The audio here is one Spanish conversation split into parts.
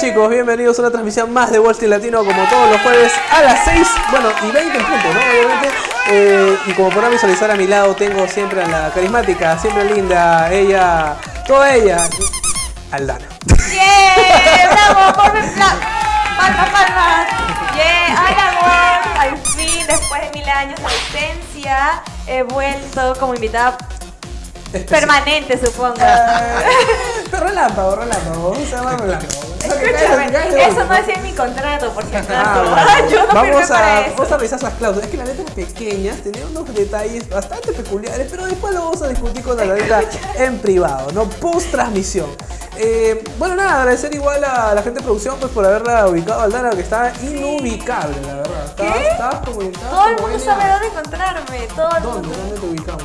Ok. ¿Cómo están chicos? Bienvenidos a una transmisión más de Wall Street Latino como todos los jueves a las 6, bueno, y 20 en punto, ¿no? Obviamente. Eh, y como podrán visualizar a mi lado tengo siempre a la carismática, siempre linda, ella, toda ella, Aldana. ¡Yeah! ¡Bravo! ¡Por ¡Palmas, palmas! ¡Yeah! ¡Hola, amor! Al fin, después de mil años de ausencia, he vuelto como invitada permanente, supongo. pero relámpago, relámpago. Se llama relámpago. Escúchame, eso no decía en mi contrato, por si acaso. Ah, Yo no vamos, a, para eso. vamos a revisar las cláusulas. Es que las letras pequeñas tenían unos detalles bastante peculiares, pero después lo vamos a discutir con la letra en privado, ¿no? Post transmisión. Eh, bueno, nada, agradecer igual a la gente de producción pues por haberla ubicado al Dana, que estaba inubicable, la verdad. Estabas, ¿Qué? estabas como estabas Todo el mundo sabe dónde encontrarme. Todo el ¿Dónde? mundo. ¿Dónde te ubicamos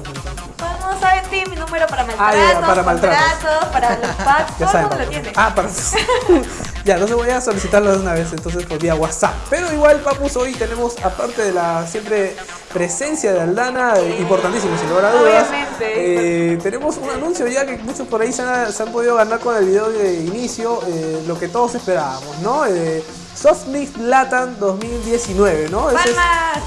entonces? Todo el mundo sabe ti, mi número para Ah, maltratos, ya, para maltratos. contratos, para los packs, Ya todo saben, mundo lo tiene. Ah, para Ya, entonces voy a solicitarlo de una vez, entonces por vía WhatsApp. Pero igual, Papus, hoy tenemos, aparte de la siempre presencia de Aldana, eh, importantísimo, sin lugar a dudas. Obviamente. eh, tenemos un anuncio ya que muchos por ahí se han, se han podido ganar con el video de inicio, eh, lo que todos esperábamos, ¿no? Eh, Soft Mix Latam 2019, ¿no? Ese es- ¡Palmas!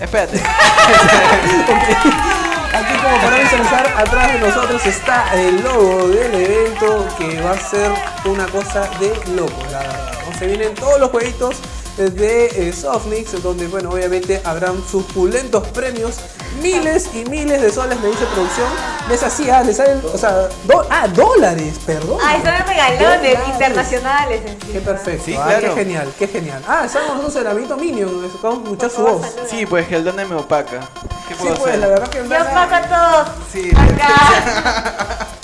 Espérate. Aquí como para visualizar, atrás de nosotros está el logo del evento que va a ser una cosa de locos, la verdad. Se vienen todos los jueguitos de eh, Softnix, donde bueno, obviamente habrán suculentos premios, miles y miles de soles, me dice producción. Les hacía, les salen, o sea, do- ah, dólares, perdón. Ah, son regalones Dólares. internacionales encima. Qué perfecto, Sí, ah, claro. qué genial, qué genial. Ah, estamos nosotros en el amiguito Minion, vamos a escuchar su voz. saluda. Sí, pues que el Dana me opaca. ¿Qué Sí, pues, la verdad que Yo Aldana- pago a todos. Sí. Acá.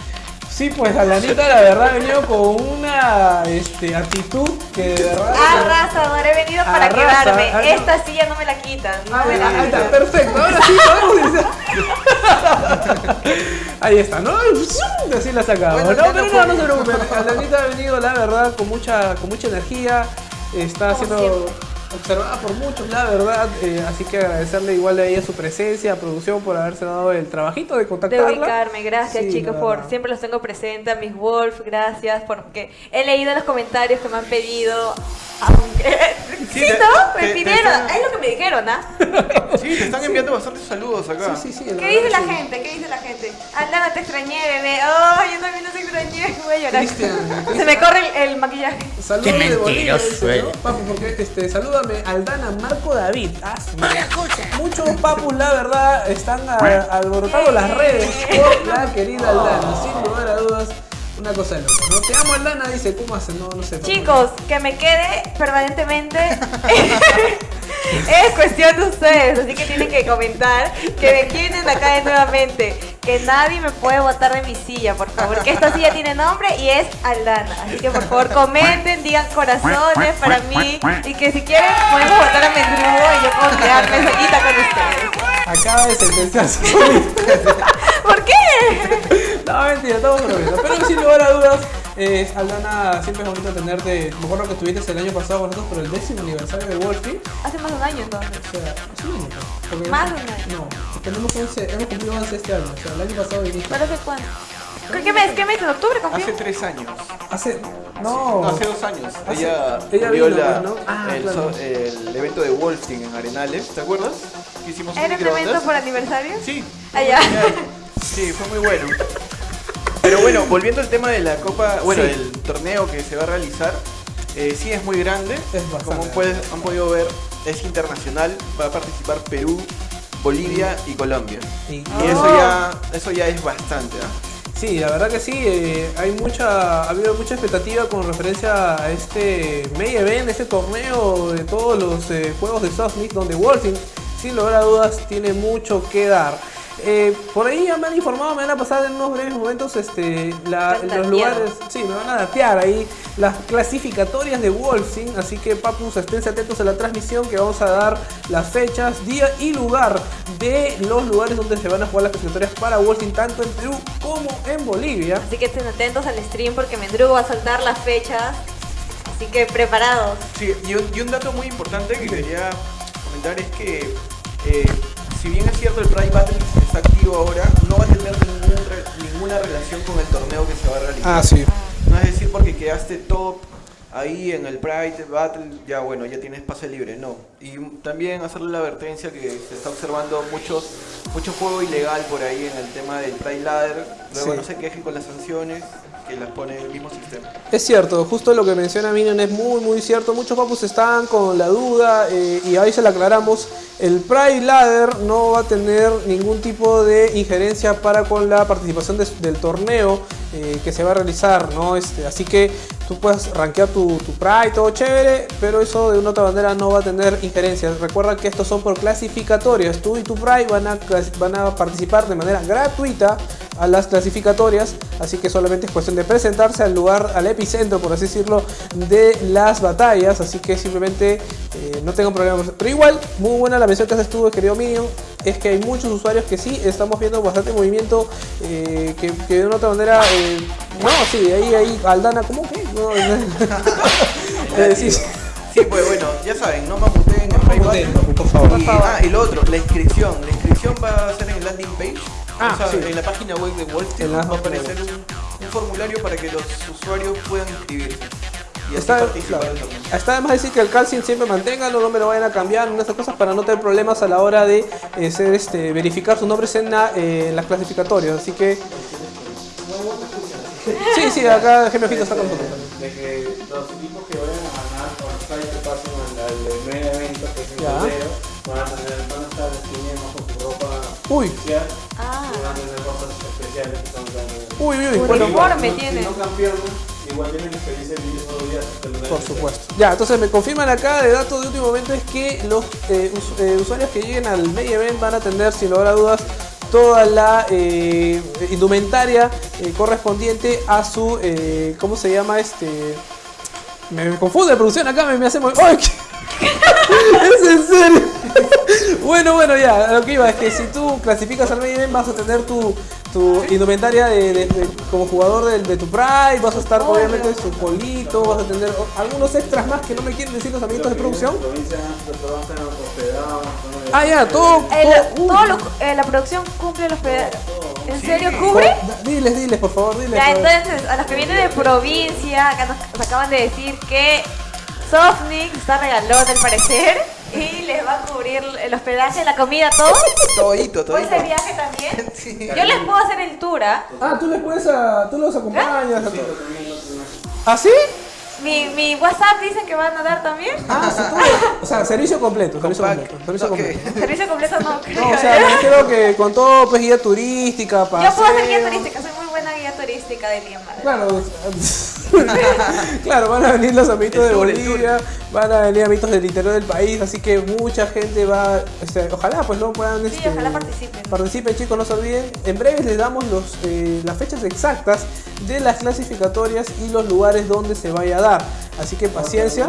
Sí, pues Alanita la verdad ha venido con una este, actitud que de verdad... Arrasador, he venido para Arrasa, quedarme. no. Esta silla no me la quitan. No Ah, me la ahí está, quitan. perfecto, ahora sí podemos iniciar. Ahí está, ¿no? Así la sacamos. Bueno, no, pero no no, no se preocupen. Alanita ha venido, la verdad, con mucha, con mucha energía. Está Como siempre. Observada por muchos, la verdad. eh, así que agradecerle igual a ella su presencia, a producción, por haberse dado el trabajito de De contactarla. ubicarme, gracias Sí, chicos por siempre los tengo presentes, a mis Wolf, gracias porque he leído los comentarios que me han pedido. Aunque, sí, te- ¿no? Me te- te pidieron, están- es lo que me dijeron, ¿ah? Sí, te están enviando bastantes saludos acá. Sí, sí, sí. ¿Qué dice la sí. gente? ¿Qué dice la gente? Aldana, te extrañé, bebé. Oh, yo también te extrañé, voy a llorar. Cristian, Se me corre el, el maquillaje. Saludos Qué de Bolivia, ¿no? Papu, porque este, Aldana, Marco David. Ah. Muchos papus, la verdad, están alborotando las redes por la querida Aldana. Sin lugar a dudas, una cosa de loco. ¿no? Te amo, Aldana, dice, ¿cómo hacen? No, no sé. papu. Chicos, que me quede permanentemente es cuestión de ustedes, así que tienen que comentar que me quieren acá de nuevamente, que nadie me puede botar de mi silla, por favor, que esta silla tiene nombre y es Aldana, así que por favor comenten, digan corazones para mí y que si quieren podemos botar a Mendrugo y yo puedo quedarme solita con ustedes. Acaba de sentenciar su ¿Por qué? No, mentira, estamos bromeando. Pero sin lugar a dudas, eh, Aldana, siempre es bonito tenerte. Me acuerdo que estuviste el año pasado con nosotros por el décimo aniversario de Street. Hace más de un año entonces. O sea, es un año. pues, Más de un año. No, tenemos 11, hemos cumplido 11 este año. O sea, el año pasado viniste. ¿Pero hace cuándo? ¿Qué mes? ¿Qué mes? ¿En octubre cumplió? Hace tres años. Hace. No. No, hace dos años. Hace- ella ella vio vino, la- pues, ¿no? Ah, el, claro. so- el evento de Wolfing en Arenales. ¿Te acuerdas? Que hicimos ¿Era un evento por aniversario? Sí. Allá. Sí, fue muy bueno. Bueno, volviendo al tema de la copa, bueno, Sí. el torneo que se va a realizar, eh, sí es muy grande. Es Como puedes- han podido ver, es internacional. Va a participar Perú, Bolivia y Colombia. Y- Y Oh. eso ya, eso ya es bastante. ¿ah? Sí, la verdad que sí, eh, hay mucha, ha habido mucha expectativa con referencia a este main event, este torneo de todos los eh, juegos de Softmix, donde Wolfing, sin lugar a dudas, tiene mucho que dar. Eh, por ahí ya me han informado, me van a pasar en unos breves momentos este, la- los lugares, sí, me van a datear ahí las clasificatorias de Wolfing, así que papus, esténse atentos a la transmisión que vamos a dar las fechas, día y lugar de los lugares donde se van a jugar las clasificatorias para Wolfing, tanto en Perú como en Bolivia. Así que estén atentos al stream porque Mendrugo va a soltar las fechas. Así que preparados. Sí, y un, y un dato muy importante que quería comentar es que eh, si bien es cierto el Pride Battle está activo ahora, no va a tener ningún ninguna relación con el torneo que se va a realizar. Ah, sí. porque quedaste top ahí en el Pride Battle, ya bueno, ya tienes pase libre, no. Y también hacerle la advertencia que se está observando muchos, mucho juego ilegal por ahí en el tema del Pride Ladder. Luego Sí. no se quejen con las sanciones que las pone el mismo sistema. Es cierto, justo lo que menciona Minion es muy muy cierto. Muchos papus están con la duda eh, y ahí se la aclaramos. El Pride Ladder no va a tener ningún tipo de injerencia para con la participación de- del torneo eh, que se va a realizar, ¿no? Este, así que tú puedes rankear tu, tu Pride, todo chévere, pero eso de una otra manera no va a tener injerencia. Recuerda que estos son por clasificatorias. Tú y tu Pride van a, van a participar de manera gratuita a las clasificatorias, así que solamente es cuestión de presentarse al lugar, al epicentro, por así decirlo, de las batallas, así que simplemente eh, no tengo problemas. Pero igual, muy buena la mención que haces tú, querido Minion, es que hay muchos usuarios que sí, estamos viendo bastante movimiento, eh, que, que de una otra manera, eh, no, sí, ahí, ahí, Aldana, ¿cómo que? No, sí, sí. Sí, pues bueno, ya saben, no mamuteen en Battle. por favor. Y, ah, y lo otro, la inscripción. La inscripción va a ser en el landing page. Ah, o sea, sí. en la página web de Wall Street va a aparecer un, un formulario para que los usuarios puedan inscribirse. Y así Está, claro. Está además decir que el calcium siempre manténganlo, no me lo vayan a cambiar, una de esas cosas para no tener problemas a la hora de eh, ser, este, verificar sus nombres en, la- eh, en las clasificatorias. Así que. Sí, sí, acá Gemio Fito está con nosotros. de que los equipos que vayan a ganar o los que pasen al, primer evento que es en Ya. febrero van a tener van a estar definiendo con su ropa Uy, oficial Ah. y van a tener cosas especiales que son también uy, uy, uy. Uniforme tiene. si no campeones igual tienen experiencia en mismos días. Por supuesto. Ya, entonces me confirman acá de datos de último momento es que los eh, eh, usuarios que lleguen al Media Event van a tener, sin lugar a dudas, toda la eh, indumentaria eh, correspondiente a su, eh, ¿cómo se llama este? Me, me confunde la producción acá, me, me hace muy... ¡Ay! ¿qué? ¿Es en serio? bueno, bueno, ya, lo que iba es que si tú clasificas al Event vas a tener tu, tu indumentaria de, de- de- como jugador del- de, tu Pride, vas a estar obviamente su polito, vas a tener algunos extras más que no me quieren decir los amiguitos de producción. Ah, ya, todo... El- todo- lo- eh, la producción cumple los pedazos. ¿En Sí. serio cubre? Da- Diles, diles, por favor, diles. Ya, entonces, a los que vienen de provincia, acá nos, nos acaban de decir que Softnik está regalón al parecer y les va a cubrir el hospedaje, la comida, todo. Todito, ¿O todito. ese viaje también? Sí. Yo les puedo hacer el tour, ¿ah? Ah, tú les puedes, a, tú los acompañas. a Sí, Mi, mi WhatsApp dicen que van a dar también. Ah, sí, todo. O sea, servicio completo, servicio completo, servicio completo. Servicio completo no creo. No, o sea, me refiero que con todo, pues guía turística, Yo puedo hacer guía paseo. turística, soy muy buena guía turística de Lima. Claro, claro, van a venir los amiguitos El de Bolivia, van a venir amiguitos del interior del país, así que mucha gente va, este, ojalá pues no puedan, Sí, este, ojalá participen. participen chicos, no se olviden, en breve les damos los, eh, las fechas exactas de las clasificatorias y los lugares donde se vaya a dar, así que paciencia,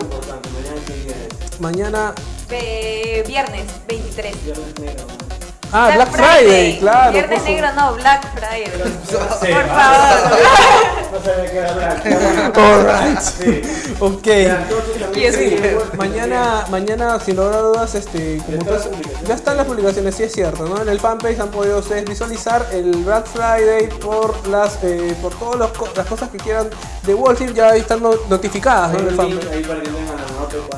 mañana, Eh, viernes 23. Viernes negro. Ah, Black, Friday, claro, Viernes negro no, Black Friday. Sí, Por favor. No sabía que era Black. Alright. Sí. ok. Sí, sí, igual- mañana, mañana, sin lugar a dudas, este, como están ya están las publicaciones, sí es cierto, ¿no? En el fanpage han podido ustedes visualizar el Black Friday por las, eh, por todas las co- las cosas que quieran de Wall Street, ya están no- notificadas, ¿no? En el fanpage. ahí para que tengan la nota.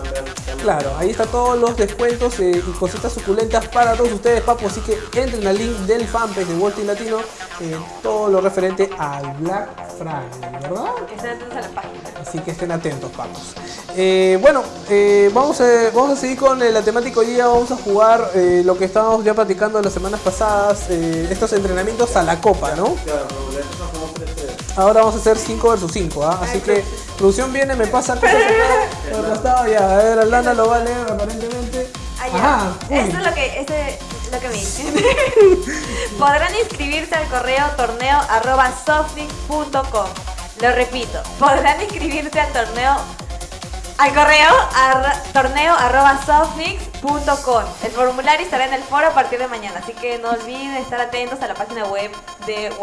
Claro, ahí están todos los descuentos eh, y cositas suculentas para todos ustedes, papu. Así que entren al link del fanpage de Street Latino, eh, todo lo referente al Black Friday, ¿verdad? Estén atentos a la página. Así que estén atentos, papos. Eh, bueno, eh, vamos, a, vamos a seguir con eh, la temática hoy día. Vamos a jugar eh, lo que estábamos ya platicando las semanas pasadas, eh, estos entrenamientos a la copa, ¿no? Claro, pero Ahora vamos a hacer 5 versus 5, ¿ah? Así que producción viene, me pasa cosas acá por el costado, ya. A ver, Aldana lo va a leer aparentemente. Ah, ya. Ajá, uy. Esto es lo que, este es lo que me dicen. Podrán inscribirse al correo torneo arroba. Lo repito, podrán inscribirse al torneo al correo arra- torneo arroba softmix.com. El formulario estará en el foro a partir de mañana, así que no olviden estar atentos a la página web de.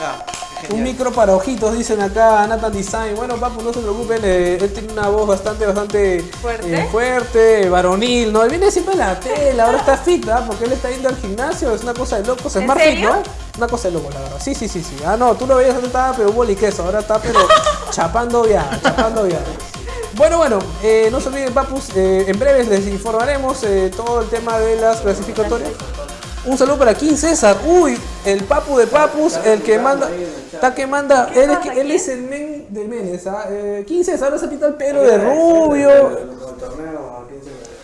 Ah, Un micro para ojitos, dicen acá Nathan Design. Bueno, papu, no se preocupen, eh, él tiene una voz bastante, bastante ¿Fuerte? eh, fuerte, varonil, ¿no? Él viene siempre en la tela, ahora está fit, ¿ah? Porque él está yendo al gimnasio, es una cosa de locos, es ¿En Smart Fit? ¿no? Una cosa de locos, la verdad. Sí, sí, sí, sí. Ah, no, tú lo veías antes estaba pero boli queso, ahora está pero chapando ya, chapando ya. Bueno, bueno, eh, no se olviden, papus, eh, en breves les informaremos todo el tema de las clasificatorias. Un saludo para King César. Uy, el papu de papus, el que manda. Está que manda. Él es, él es el men de menes. ¿ah? Eh, King César ahora se pinta el pelo de rubio. Con el torneo,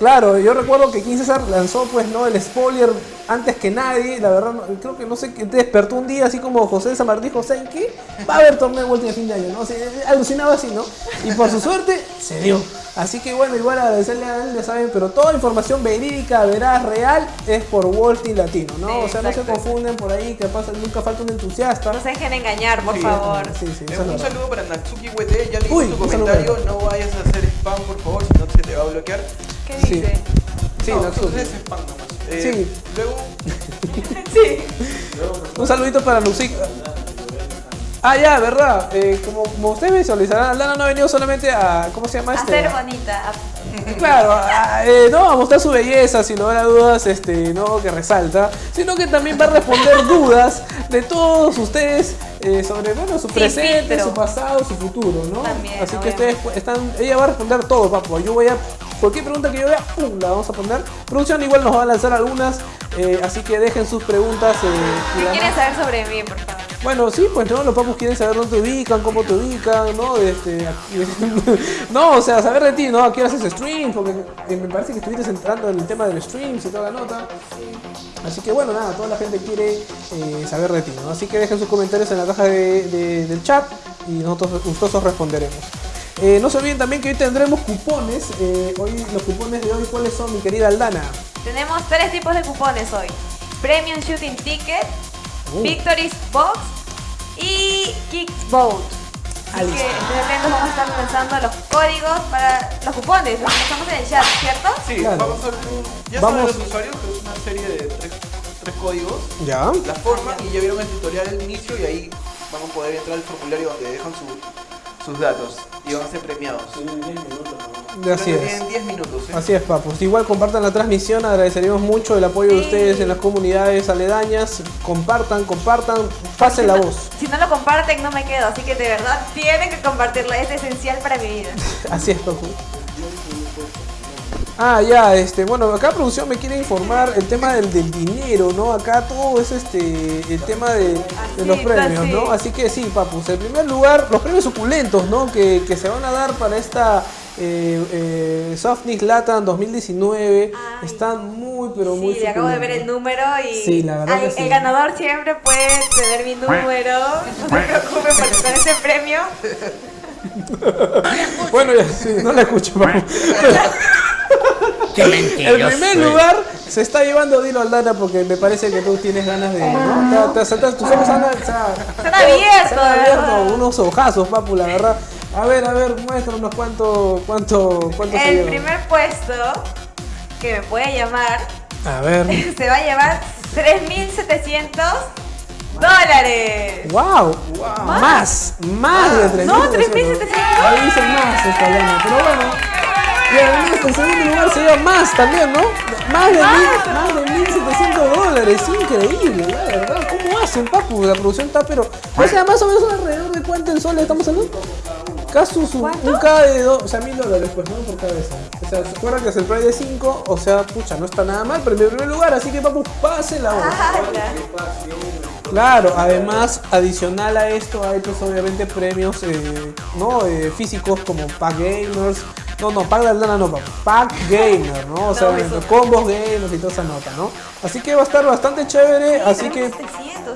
¿a quién se le- Claro, yo recuerdo que King César lanzó pues no el spoiler antes que nadie, la verdad no- creo que no sé que te despertó un día así como José de San Martín, José, ¿en qué? Va a haber torneo de vuelta de fin de año, ¿no? O sea, alucinaba así, ¿no? Y por su suerte se dio. Así que bueno, igual agradecerle a él, ya saben, pero toda información verídica, veraz, real, es por Walt y Latino, ¿no? Sí, o sea, no se confunden por ahí, que pasa, nunca falta un entusiasta. No se dejen engañar, por Sí. favor. Sí, sí, Eh, un verdad. saludo para Natsuki WT, ya leí Uy, tu un saludo. comentario, no vayas a hacer spam por favor, si no se te va a bloquear. ¿Qué Sí. dice? Sí, no, spam nomás. Eh, Sí. Luego, Sí. Un saludito para Lucic. Ah, ya, verdad. Eh, como, como ustedes visualizarán, Lana no ha venido solamente a. ¿Cómo se llama A este? ser bonita. a- Claro, a- eh, no a mostrar su belleza, sin lugar a dudas, este, no que resalta, sino que también va a responder dudas de todos ustedes eh, sobre bueno, su presente, su pasado, su futuro, ¿no? También, Así que ustedes están, ella va a responder todo, papo. Yo voy a, cualquier pregunta que yo vea, pum, la vamos a poner. Producción igual nos va a lanzar algunas, eh, así que dejen sus preguntas. eh, y ¿Qué la- quieren saber sobre mí, por favor? Bueno, sí, pues no, los papus quieren saber dónde te ubican, cómo te ubican, ¿no? Este, no, o sea, saber de ti, ¿no? ¿A qué hora haces stream? Porque eh, me parece que estuviste entrando en el tema del stream y toda la nota. Así que bueno, nada, toda la gente quiere eh, saber de ti, ¿no? Así que dejen sus comentarios en la caja de- de- del chat y nosotros gustosos responderemos. Eh, no se olviden también que hoy tendremos cupones. hoy los cupones de hoy, ¿cuáles son, mi querida Aldana? Tenemos tres tipos de cupones hoy. Premium Shooting Ticket, Uh. Victory's Box y Kickboat. Así que atentos, vamos a estar lanzando los códigos para los cupones. Los estamos en el chat, ¿cierto? sí, Claro. vamos a ver un- Ya Vamos. saben los usuarios, que es una serie de tres, tres códigos. Ya. La forma y ya vieron el tutorial al inicio y ahí van a poder entrar al formulario donde dejan su- sus datos y van a ser premiados. Tienen 10 minutos, ¿no? Así es. Tienen 10 minutos. ¿eh? Así es, papus. Igual compartan la transmisión, agradeceríamos mucho el apoyo de ustedes en las comunidades aledañas. Compartan, compartan, pasen la voz. Si no lo comparten, no me quedo. Así que de verdad tienen que compartirlo. Es esencial para mi vida. Así es, papu. Ah, ya, este, bueno, acá producción me quiere informar el tema del, del dinero, ¿no? Acá todo es este, el tema de, los premios. ¿no? Así que sí, papus, en primer lugar, los premios suculentos, ¿no? Que, que se van a dar para esta eh, eh, Softnix Latam 2019 Ay. están muy, pero muy Sí, acabo de ver el número y Sí, la verdad que sí. el ganador siempre puede tener mi número. No se preocupen porque con ese premio Bueno, ya, sí, no la escucho, papu. Qué mentiroso. El primer lugar se está llevando Dilo Aldana porque me parece que tú tienes ganas de. ¿no? Te- te saltas- tus ojos han, Están abiertos, unos ojazos, papu, la verdad. A ver, a ver, muéstranos cuánto, cuánto, cuánto se el lleva. primer puesto que me puede llamar A ver. se va a llevar 3.700 dólares. ¡Wow! Más, más de 3.700. No, 3.700. Ahí dice más esta Aldana, pero bueno. Y además, en segundo lugar se lleva más también, ¿no? Más de, mil, más de 1.700 dólares, increíble, la verdad. ¿Cómo hacen, papu? La producción está, pero. O sea, más o menos alrededor de cuánto en soles estamos hablando. Casi su, un K de dos, o sea, mil dólares, pues, ¿no? Por cabeza. O sea, se acuerdan que es el price de 5, o sea, pucha, no está nada mal, pero en primer lugar, así que, papu, pase la voz. ¡Hala! Claro, además, adicional a esto hay pues obviamente premios eh, ¿no? Eh, físicos como Pack Gamers. No, no, Pack de Aldana no, Pack Gamer, ¿no? O sea, No, combos gamers y toda esa nota, ¿no? Así que va a estar bastante chévere, así que... 3.700,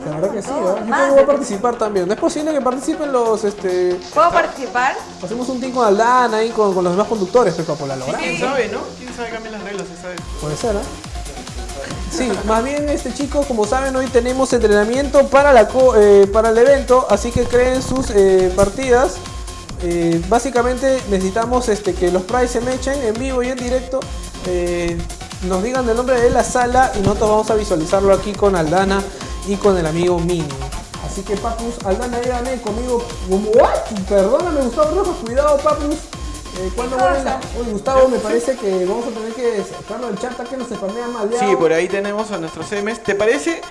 La verdad un que sí. ¿verdad? Yo creo que voy a participar también. ¿No es posible que participen los, este... ¿Puedo participar? Hacemos un team con Aldana ahí con, con los demás conductores, pues, papu, la logramos. ¿Quién sabe, no? ¿Quién sabe cambiar las reglas esa vez? Puede ser, ¿eh? Sí, más bien este chicos, como saben, hoy tenemos entrenamiento para, la co- eh, para el evento, así que creen sus eh, partidas. Eh, básicamente necesitamos este, que los price se mechen en vivo y en directo. eh, nos digan el nombre de la sala y nosotros vamos a visualizarlo aquí con Aldana y con el amigo Mini. Así que Papus, Aldana, dígame conmigo. ¿What? Perdóname, Gustavo Rojas, cuidado, Papus. Eh, ¿Cuándo ¿Qué vuelven la- Oye, Gustavo, me parece que vamos a tener que sacarlo del chat que nos spamean mal. Sí, por ahí tenemos a nuestros M's. ¿Te parece?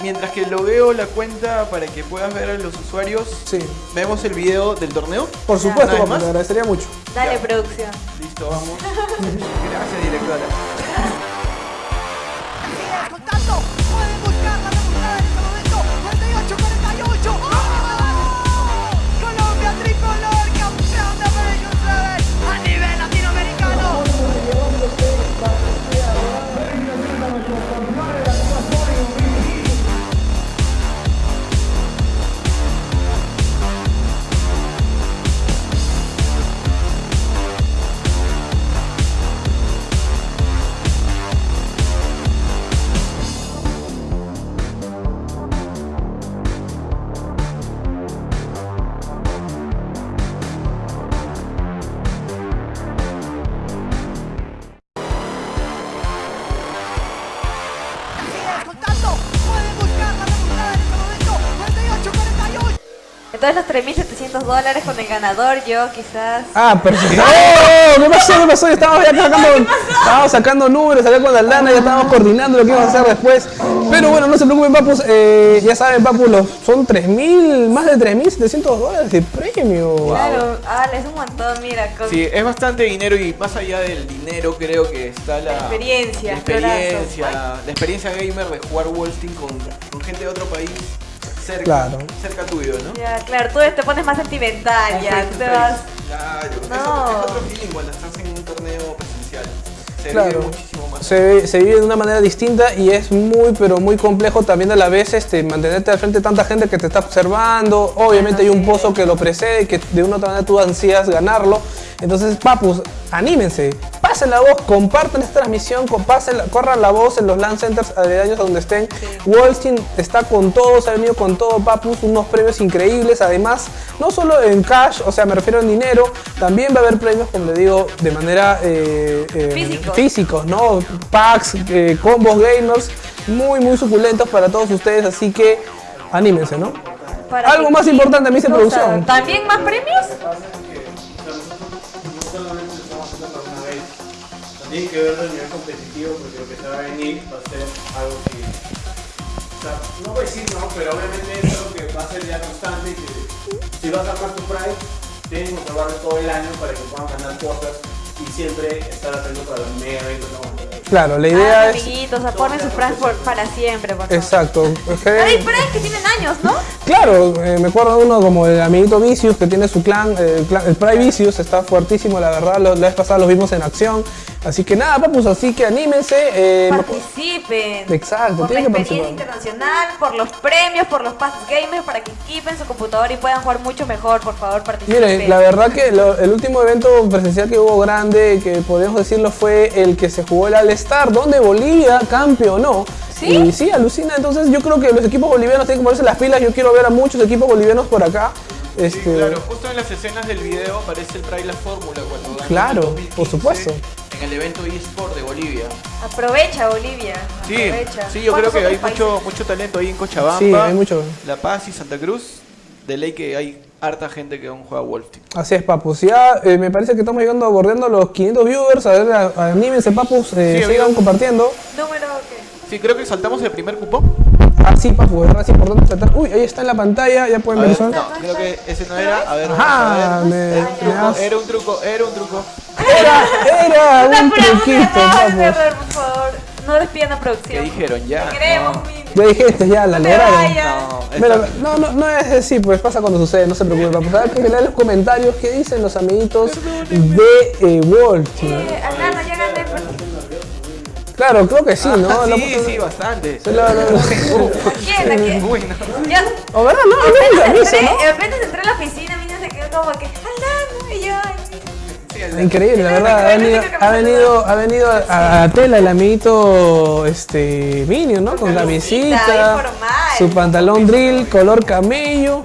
Mientras que logueo la cuenta para que puedas ver a los usuarios, Sí, vemos el video del torneo. por supuesto, ¿Una vez Papus, más? te agradecería mucho. Dale, Ya. producción. Listo, vamos. Gracias, directora. Entonces los 3.700 dólares con el ganador, yo quizás... Ah, pero ¡Oh! ¿Qué pasó? ¿Qué pasó? Estábamos ya sacando, estábamos sacando números acá con Aldana, ya estábamos coordinando lo que íbamos a hacer después. Pero bueno, no se preocupen, papus. eh, ya saben, papus, los, son 3.000, más de 3.700 dólares de premio. Claro, ah, es un montón, mira. Con... Sí, es bastante dinero y más allá del dinero creo que está la, La experiencia, la experiencia, la experiencia gamer de jugar Wolstein con, con gente de otro país cerca, Claro. cerca tuyo, ¿no? Ya, claro, tú te pones más sentimental, ya, tú te vas... Claro, es No. otro- es otro feeling cuando estás en un torneo presencial. Se Claro. vive muchísimo más. Se, ve- se vive de una manera distinta y es muy, pero muy complejo también a la vez este, mantenerte al frente de tanta gente que te está observando. Obviamente hay un pozo que lo precede, que de una u otra manera tú ansías ganarlo. Entonces, papus, anímense, pasen la voz, compartan esta transmisión, pasen corran la voz en los LAN centers aledaños a donde estén. Wallstein está con todo, se ha venido con todo, papus, unos premios increíbles. Además, no solo en cash, o sea, me refiero en dinero, también va a haber premios, como le digo, de manera eh, eh, Físicos. físicos, ¿no? Packs, eh, combos gamers, muy, muy suculentos para todos ustedes, así que anímense, ¿no? para Algo más importante, me dice Cosa, producción. ¿También más premios? Hay que verlo a nivel competitivo porque lo que se va a venir va a ser algo que, no voy a decir no, pero obviamente es algo que va a ser ya constante y que si vas a armar tu Pride, tienes que observarlo todo el año para que puedan ganar cosas y siempre estar atento para los mega eventos que vamos a tener. Claro, la Ah, idea es... amiguitos, aporten sus frases por- para siempre, por favor. Exacto. Hay frases que tienen años, ¿no? Claro, eh, me acuerdo de uno como el amiguito Vicious que tiene su clan, eh, el, clan- el Pride Vicious, está fuertísimo, la verdad, lo- la vez pasada los vimos en acción. Así que nada, papus, así que anímense. eh, Participen. Exacto, Por la tienen que experiencia internacional, por los premios, por los pases gamers, para que equipen su computadora y puedan jugar mucho mejor. Por favor, participen. Miren, la verdad que lo- el último evento presencial que hubo grande, que podemos decirlo, fue el que se jugó el All-Star, donde Bolivia campeonó. ¿Sí? Y sí, alucina. Entonces yo creo que los equipos bolivianos tienen que ponerse las pilas. Yo quiero ver a muchos equipos bolivianos por acá. Sí, Este, claro, justo en las escenas del video aparece el La Fórmula cuando ganó Claro, en 2015 por supuesto. En el evento eSport de Bolivia. Aprovecha, Bolivia. Sí, Aprovecha. sí, yo creo ¿Cuántos que hay mucho, mucho talento ahí en Cochabamba, Sí, hay mucho. La Paz y Santa Cruz. De ley que hay harta gente que aún juega Wolf Team. Así es, papus. Ya eh, me parece que estamos llegando, bordeando los 500 viewers. A ver, anímense, papus. eh, Sí, sigan compartiendo. Número qué? Sí, creo que saltamos el primer cupón. Ah, sí, papus, es verdad, es importante tratar. Uy, ahí está en la pantalla, ya A pueden ver, ver eso. no, creo que ese no era. A ver, Ajá, vamos a ver. me- Era un me truco, era un truco, era un truco. Era, era un prueba, un truquito, papus. error, por favor. No despidan a ¿Qué producción. dijeron? Ya. Te queremos, no. Ya dijiste, ya, la No lograron. No, Pero, no, no, no es así, pues pasa cuando sucede, no se preocupen, papus. A ver, que lean los comentarios, qué dicen los amiguitos de eh, Wolf. Eh, Alana, ya gané. pues. Claro, creo que sí, ¿no? Ah, La- sí, sí, bastante. la- la- la- ¿A quién? ¿A quién? No. Ya. O verdad, no, no, no, entré, ¿no? la Mini se quedó como que, Alana, Increíble, la verdad, ha venido, ha venido, ha venido a, a tela el amiguito este Minion, ¿no? Con Camisita, su pantalón drill, color camello.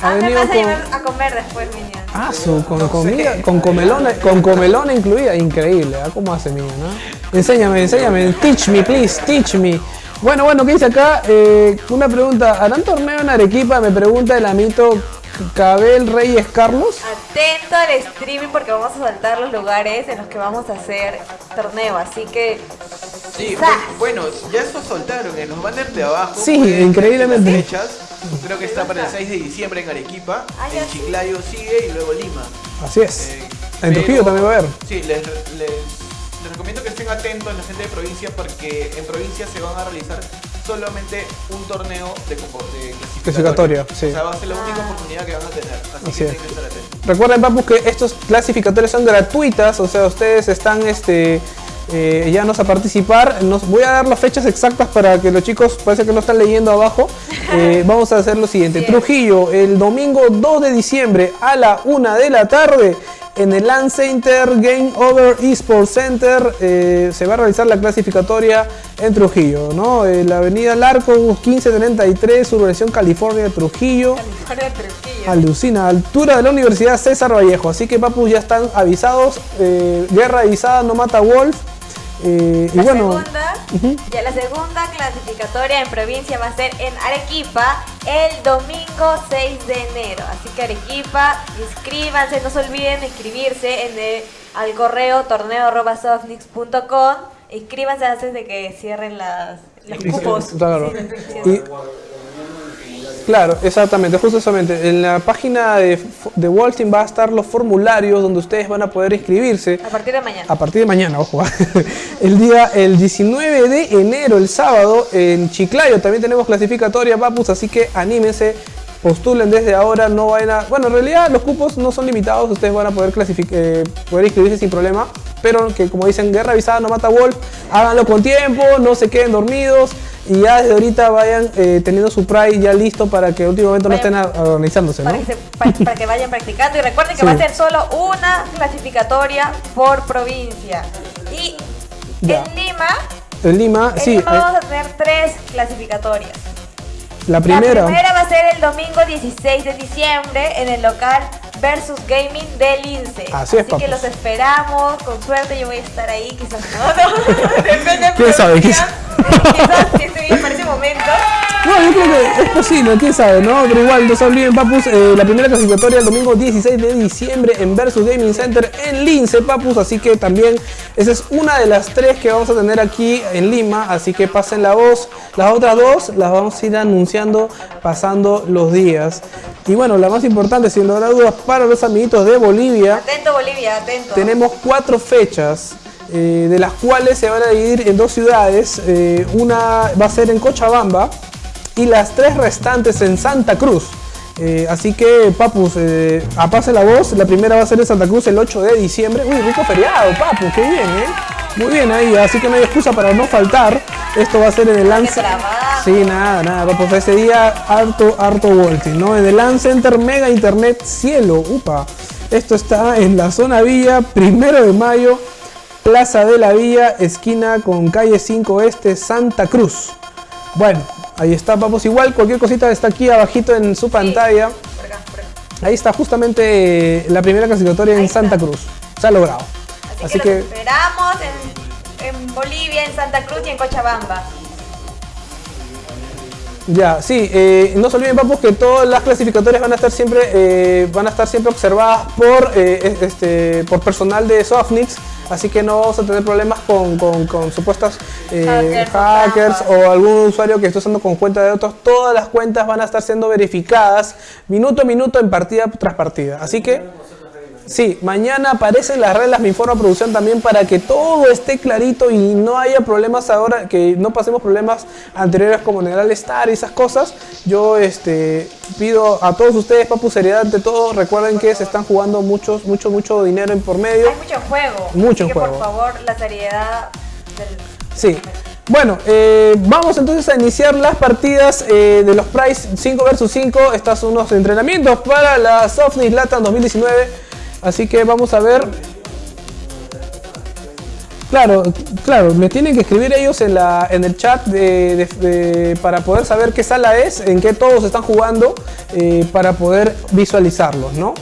Ha Ah, me venido vas a con. llevar a comer después, Minion. Ah, su, con comida, con comelona, con comelona incluida, increíble, ¿ah? ¿Cómo hace Minion, no? Enséñame, enséñame, teach me, please, teach me. Bueno, bueno, ¿qué dice acá? Eh, una pregunta. ¿Harán torneo en Arequipa? Me pregunta el amito Cabel Reyes Carlos. Atento al streaming porque vamos a saltar los lugares en los que vamos a hacer torneo, así que Sí, bueno, ya eso soltaron en los banners de abajo. Sí, increíblemente. las fechas. Creo que está para el 6 de diciembre en Arequipa, Ah, ya en sí. Chiclayo sigue y luego Lima. Así es. Eh, en Trujillo también va a haber. Sí, les, les- les recomiendo que estén atentos la gente de provincia porque en provincia se van a realizar solamente un torneo de, de Clasificatoria, clasificatoria. sí. O sea, va a ser la única Ah. oportunidad que van a tener. Así, Así que es. tienen que estar atentos. Recuerden, papus, que estos clasificatorios son gratuitas, o sea, ustedes están este, eh, llanos a participar. Nos, voy a dar las fechas exactas para que los chicos, parece que no están leyendo abajo. Eh, vamos a hacer lo siguiente. Trujillo, el domingo 2 de diciembre a la 1 de la tarde. En el LAN Center Game Over Esports Center eh, se va a realizar la clasificatoria en Trujillo, ¿no? En la avenida Larco 1533, Urbanización California, Trujillo. California Trujillo. Alucina, altura de la Universidad César Vallejo. Así que papus ya están avisados. eh, guerra avisada no mata Wolf. Eh, y La bueno, segunda, ya la segunda clasificatoria en provincia va a ser en Arequipa el domingo 6 de enero. Así que Arequipa, inscríbanse, no se olviden de inscribirse en el, al correo torneo.softnix.com. Inscríbanse antes de que cierren las, los cupos. Claro. Sí, sí, sí. Y- claro, exactamente, justamente. En la página de, de Team va a estar los formularios donde ustedes van a poder inscribirse. A partir de mañana. A partir de mañana, ojo. El día, el 19 de enero, el sábado, en Chiclayo también tenemos clasificatoria, papus, así que anímense, postulen desde ahora, no vayan a... Bueno, en realidad los cupos no son limitados, ustedes van a poder, eh, poder inscribirse sin problema, pero que como dicen, guerra avisada no mata Wolf, háganlo con tiempo, no se queden dormidos y ya desde ahorita vayan eh, teniendo su Pride ya listo para que últimamente no estén organizándose, ¿no? Para que, se- pa- para que vayan practicando y recuerden que Sí. va a ser solo una clasificatoria por provincia. Y Ya. en Lima, En Lima, en sí, Lima eh, vamos a tener tres clasificatorias. La primera... La primera va a ser el domingo 16 de diciembre en el local Versus Gaming del INSE. Así es, que papus. los esperamos, con suerte yo voy a estar ahí, quizás no, no, depende de ¿Quién sabe? ¿Quién producción. Quizás si estoy bien para ese momento. No, yo creo que es posible, quién sabe, ¿no? Pero igual, no se olviden, papus, eh, la primera clasificatoria el domingo 16 de diciembre en Versus Gaming Center en Lince, papus, así que también esa es una de las tres que vamos a tener aquí en Lima, así que pasen la voz. Las otras dos las vamos a ir anunciando pasando los días. Y bueno, la más importante, sin lugar a dudas, para los amiguitos de Bolivia, Atento Bolivia, atento. tenemos cuatro fechas, eh, de las cuales se van a dividir en dos ciudades. Eh, una va a ser en Cochabamba y las tres restantes en Santa Cruz. Eh, así que, papus, eh, apase la voz. La primera va a ser en Santa Cruz el 8 de diciembre. Uy, rico feriado, papu, qué bien, ¿eh? Muy bien ahí, así que no hay excusa para no faltar. Esto va a ser en el Lance. trabajo. Sí, nada, nada, papus. Ese día, harto, harto volting, ¿no? En el Lance Center Mega Internet Cielo, upa. Esto está en la zona Villa, primero de mayo, Plaza de la Villa, esquina con calle 5 Este, Santa Cruz. Bueno, ahí está, papus. Igual, cualquier cosita está aquí abajito en su pantalla. Por acá, por acá. Ahí está justamente eh, la primera clasificatoria en está. Santa Cruz. Se ha logrado. Así, Así que, que, los esperamos en, en Bolivia, en Santa Cruz y en Cochabamba. Ya, sí, eh, no se olviden, papus, que todas las clasificatorias van a estar siempre, eh, van a estar siempre observadas por, eh, este, por personal de Softnix. Así que no vamos a tener problemas con, con, con supuestas eh, Hackers o hackers o algún usuario que esté usando con cuenta de otros. Todas las cuentas van a estar siendo verificadas minuto a minuto en partida tras partida. Así que Sí, mañana aparecen las reglas, me informa producción también para que todo esté clarito y no haya problemas ahora, que no pasemos problemas anteriores como en el All Star y esas cosas. Yo este, pido a todos ustedes, papu, seriedad ante todo. Recuerden que se están jugando muchos, mucho, mucho dinero en por medio. Hay mucho juego. Mucho así que, juego. Por favor, la seriedad del. Sí. Bueno, eh, vamos entonces a iniciar las partidas eh, de los Price 5 vs 5. Estos son unos entrenamientos para la Softnix Latam 2019. Así que vamos a ver. Claro, claro, me tienen que escribir ellos en, la, en el chat de- de- de- para poder saber qué sala es, en qué todos están jugando, eh, para poder visualizarlos, ¿no?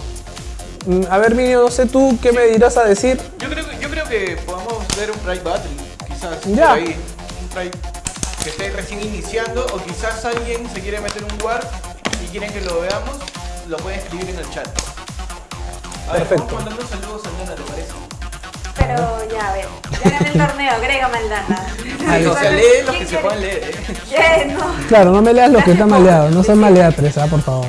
Mm, A ver, Minio, no sé tú qué me dirás a decir. Yo creo, que- yo creo que podamos ver un Pride Battle, quizás. Ya. Por ahí. Un Pride que esté recién iniciando o quizás alguien se quiere meter un war y quieren que lo veamos, lo pueden escribir en el chat. A ver, Perfecto. vamos mandando saludos a Lana, ¿te parece? Pero ya, a ver, ya gané el torneo, agrégame Aldana. Ahí, o sea, lee los que se quiere? puedan leer. ¿eh? ¿Qué? No. Claro, no me leas los que están maleados, no sean maleatres, ah, por favor.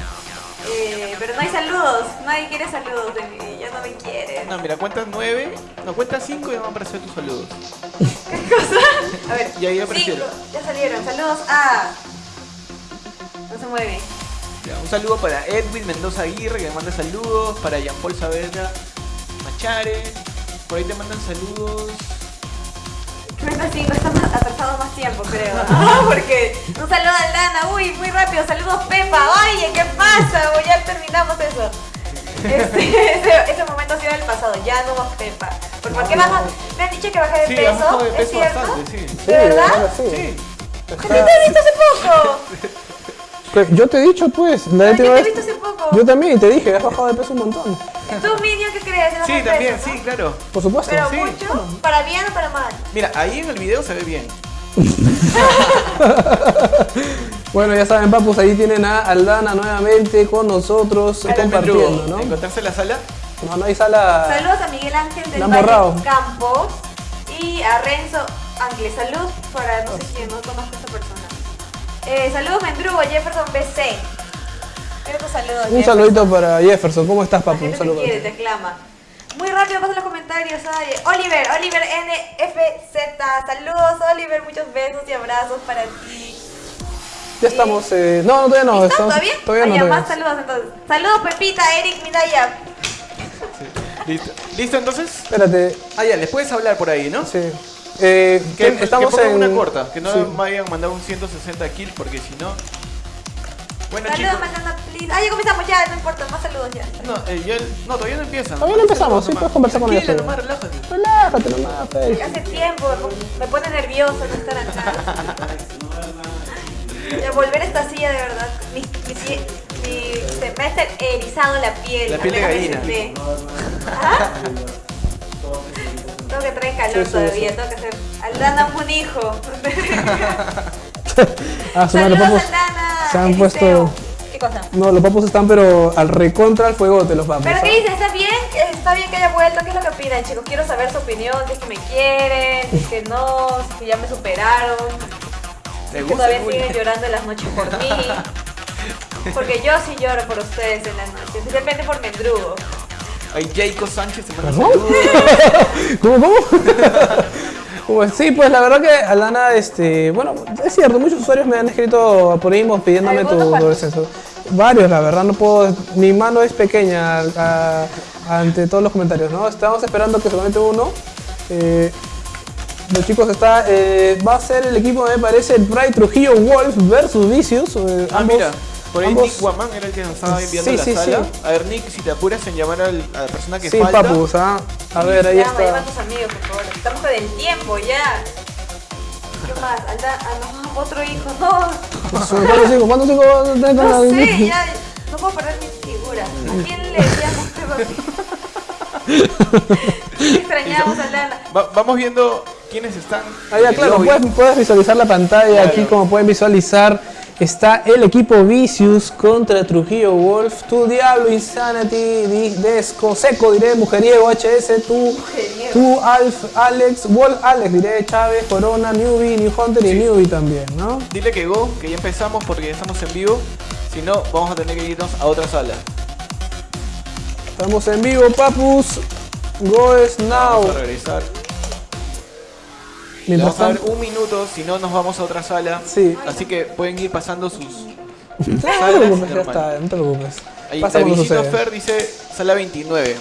Eh, pero no hay saludos, nadie quiere saludos de mí, ya no me quieren. No, mira, cuentas 9, no, cuentas 5 y van a aparecer tus saludos. A ver, Y ahí cinco, aparecieron. ya salieron. Saludos a. No se mueve. Ya, un saludo para Edwin Mendoza Aguirre que me manda saludos, para Jean Paul Saavedra Machare, por ahí te mandan saludos. 5, estamos atrasados más tiempo, creo. Porque un saludo a Aldana, uy, muy rápido. Saludos, Pepa. Oye, ¿qué pasa? Uy, ya terminamos eso. Este, ese, ese momento ha sido del pasado, ya no más Pepa. ¿Por, ¿por qué baja? Me han dicho que bajé de Sí, peso, de ¿es peso cierto? bastante, sí. ¿De verdad? Sí. Pero te he visto hace poco. Pues, Yo te he dicho, pues, la última yo te he vez- visto hace poco. Yo también, te dije, has bajado de peso un montón. ¿Tú, Minion, qué crees? ¿No Sí, también, peso, sí, no? claro. Por supuesto. Pero Sí. mucho, para bien o para mal. Mira, ahí en el video se ve bien. Bueno, ya saben, papus, ahí tienen a Aldana nuevamente con nosotros compartiendo. ¿no? Encontrarse en la sala. No, no hay sala. Saludos a Miguel Ángel del Valle. Campos y a Renzo Ángel. Salud para no sé quién, no conozco a esta persona. Eh, saludos Mendrugo, Jefferson BC. Quiero tu saludo, Un Jefferson. saludito para Jefferson. ¿Cómo estás, papu? Un te saludo. quiere, te aclama. Muy rápido paso los comentarios. Ay, Oliver, Oliver NFZ. Saludos, Oliver. Muchos besos y abrazos para ti. Ya estamos. Eh... No, no, todavía no. ¿Listo? Estamos... ¿Todavía? Todavía no. todavía más saludos entonces. Saludos Pepita, Eric Midaya. Listo. ¿Listo entonces? Espérate. Ah, ya, les puedes hablar por ahí, ¿no? Sí. Eh, Que, que estamos que en. una corta, que no Sí. me vayan a mandar un 160 kills porque si no. Bueno Saludos, chicos. Mandana, please. Ah, ya comenzamos, ya, no importa, más saludos ya. No, eh, ya- no, todavía no empiezan. Todavía no empezamos, sí, puedes conversar con ellos, nomás, relájate. Relájate nomás, fe. Hace tiempo, me pone nervioso no estar acá. Volver a esta silla de verdad. Mi, mi, se me ha estar erizado la piel. La piel de gallina. ¿Ah? Tengo que traer calor Sí, todavía, sí. tengo que hacer. Aldana un hijo. Ah, los Saludos. Aldana. se han Eliseo. puesto- ¿Qué cosa? No, los papus están, pero al recontra al fuego de los papus. ¿Pero qué dices? ¿Está bien? ¿Está bien que haya vuelto? ¿Qué es lo que opinan, chicos? Quiero saber su opinión, si es que me quieren, si es que no, si es que ya me superaron, ¿Le que gusta todavía el siguen llorando en las noches por mí. Porque yo sí lloro por ustedes en las noches, especialmente por Mendrugo. Ahí Jacob Sánchez se manda saludos. ¿Cómo, cómo? Pues sí, pues la verdad que Alana, este, bueno, es cierto, muchos usuarios me han escrito por inbox pidiéndome tu, descenso. Varios, la verdad, no puedo, mi mano es pequeña a- ante todos los comentarios, ¿no? Estamos esperando que conecte uno. Eh, los chicos está, eh, va a ser el equipo, me parece, el Pride Trujillo Wolf versus Vicious. eh, Ah, ambos- mira, por ahí Nick Guamán era el que nos estaba enviando Sí, a la sí, sala. sí. A ver, Nick, si te apuras en llamar al- a la persona que Sí, falta. papus, ah. A ver, ahí Llama, llama a está. tus amigos, por favor. Estamos con el tiempo ya. ¿Qué más? Alda, ah, no, otro hijo, no. ¿Cuántos hijos? ¿Cuántos hijos? No sé, ya. No puedo perder mi figura. ¿A quién le decíamos que extrañamos a Aldana? Va- vamos viendo quiénes están. Ah, ya, claro, puedes, puedes visualizar la pantalla aquí, como pueden visualizar, está el equipo Vicious contra Trujillo Wolf, tu Diablo, Insanity, Desco, Seco, diré, Mujeriego, HS, tu, tu Alf, Alex, Wolf, Alex, diré, Chávez, Corona, Newbie, New Hunter y Newbie también, ¿no? Dile que go, que ya empezamos porque ya estamos en vivo. Si no, vamos a tener que irnos a otra sala. Estamos en vivo, papus, go is now. Vamos a regresar. Mientras vamos a dar un minuto, si no nos vamos a otra sala. Sí. Así que pueden ir pasando sus. no te salas preocupes, ya está, no te preocupes. Ahí, Pasa. Fer dice sala 29.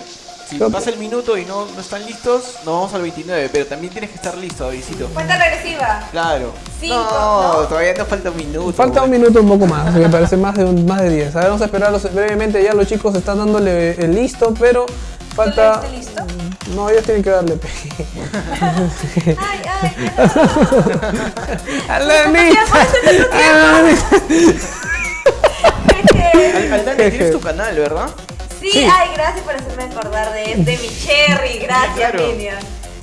Si pasa el minuto y no, no están listos, nos vamos al 29. Pero también tienes que estar listo, Visito. Cuenta regresiva. Claro. Cinco, no, ¿no? todavía nos falta un minuto. Falta un minuto un poco más, me parece más de un- más de 10. A ver, vamos a esperarlos brevemente, ya los chicos están dándole el listo, pero falta... ¿Tú listo? No, ellos tienen que darle pe. Ay, ay, ¡Alanita! Al- Aldana, tienes tu canal, ¿verdad? Sí, Sí. ay, gracias por hacerme acordar de, de mi cherry. Gracias, Claro. Minion.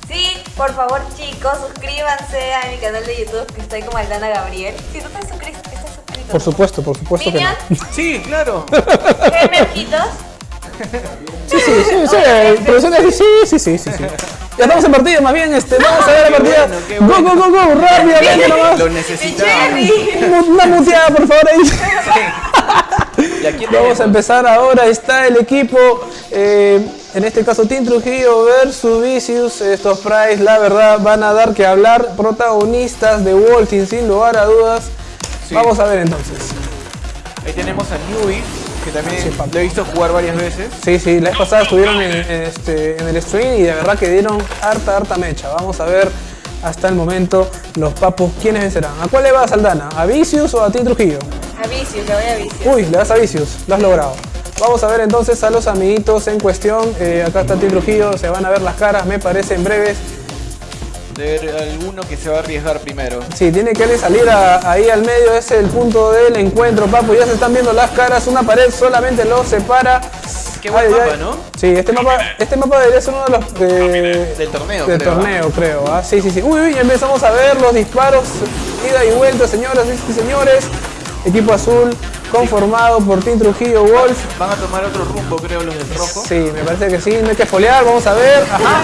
Sí, Por favor, chicos, suscríbanse a mi canal de YouTube que estoy como Aldana Gabriel. Si no te suscrito, estás suscrito. Por supuesto, por supuesto que no. Minion, Sí, claro. Gemerquitos. Sí, sí, sí, sí, de- sí, sí, sí, sí, sí. Ya estamos en partida, más bien, este, vamos a ver la partida. bueno, Go, go, go, go, rápidamente nomás. Lo. Cherry. Una muteada, por favor, ahí. ¿Y a quién Vamos a empezar ahora. Está el equipo, eh, en este caso Team Trujillo versus Vicious. Estos Price, la verdad, van a dar que hablar. Protagonistas de Wolfing, sin lugar a dudas. Sí. Vamos a ver entonces. Ahí tenemos a Newbie, que también Sí, lo he visto jugar varias veces. Sí, sí, la vez pasada estuvieron en, en este, en el stream y de verdad que dieron harta, harta mecha. Vamos a ver hasta el momento los papos quiénes vencerán. ¿A cuál le vas, Aldana? ¿A Vicious o a Team Trujillo? A Vicious, le voy a Vicious. Uy, le vas a Vicious, lo has logrado. Vamos a ver entonces a los amiguitos en cuestión. Eh, acá está Team Trujillo, se van a ver las caras, me parece en breves. De ver alguno que se va a arriesgar primero. Sí, tiene que salir a- ahí al medio, ese es el punto del encuentro, papu. Ya se están viendo las caras, una pared solamente los separa. Qué buen mapa, ¿no? Sí, este mapa, este mapa debería ser uno de los eh, Del torneo, del creo, torneo, creo. ¿ah? Sí, sí, sí. Uy, uy, empezamos a ver los disparos, ida y vuelta, señoras y señores. Equipo azul conformado por Team Trujillo Wolf. Van a tomar otro rumbo, creo, los del rojo. Sí, me parece que sí, no hay que folear, vamos a ver. Ajá.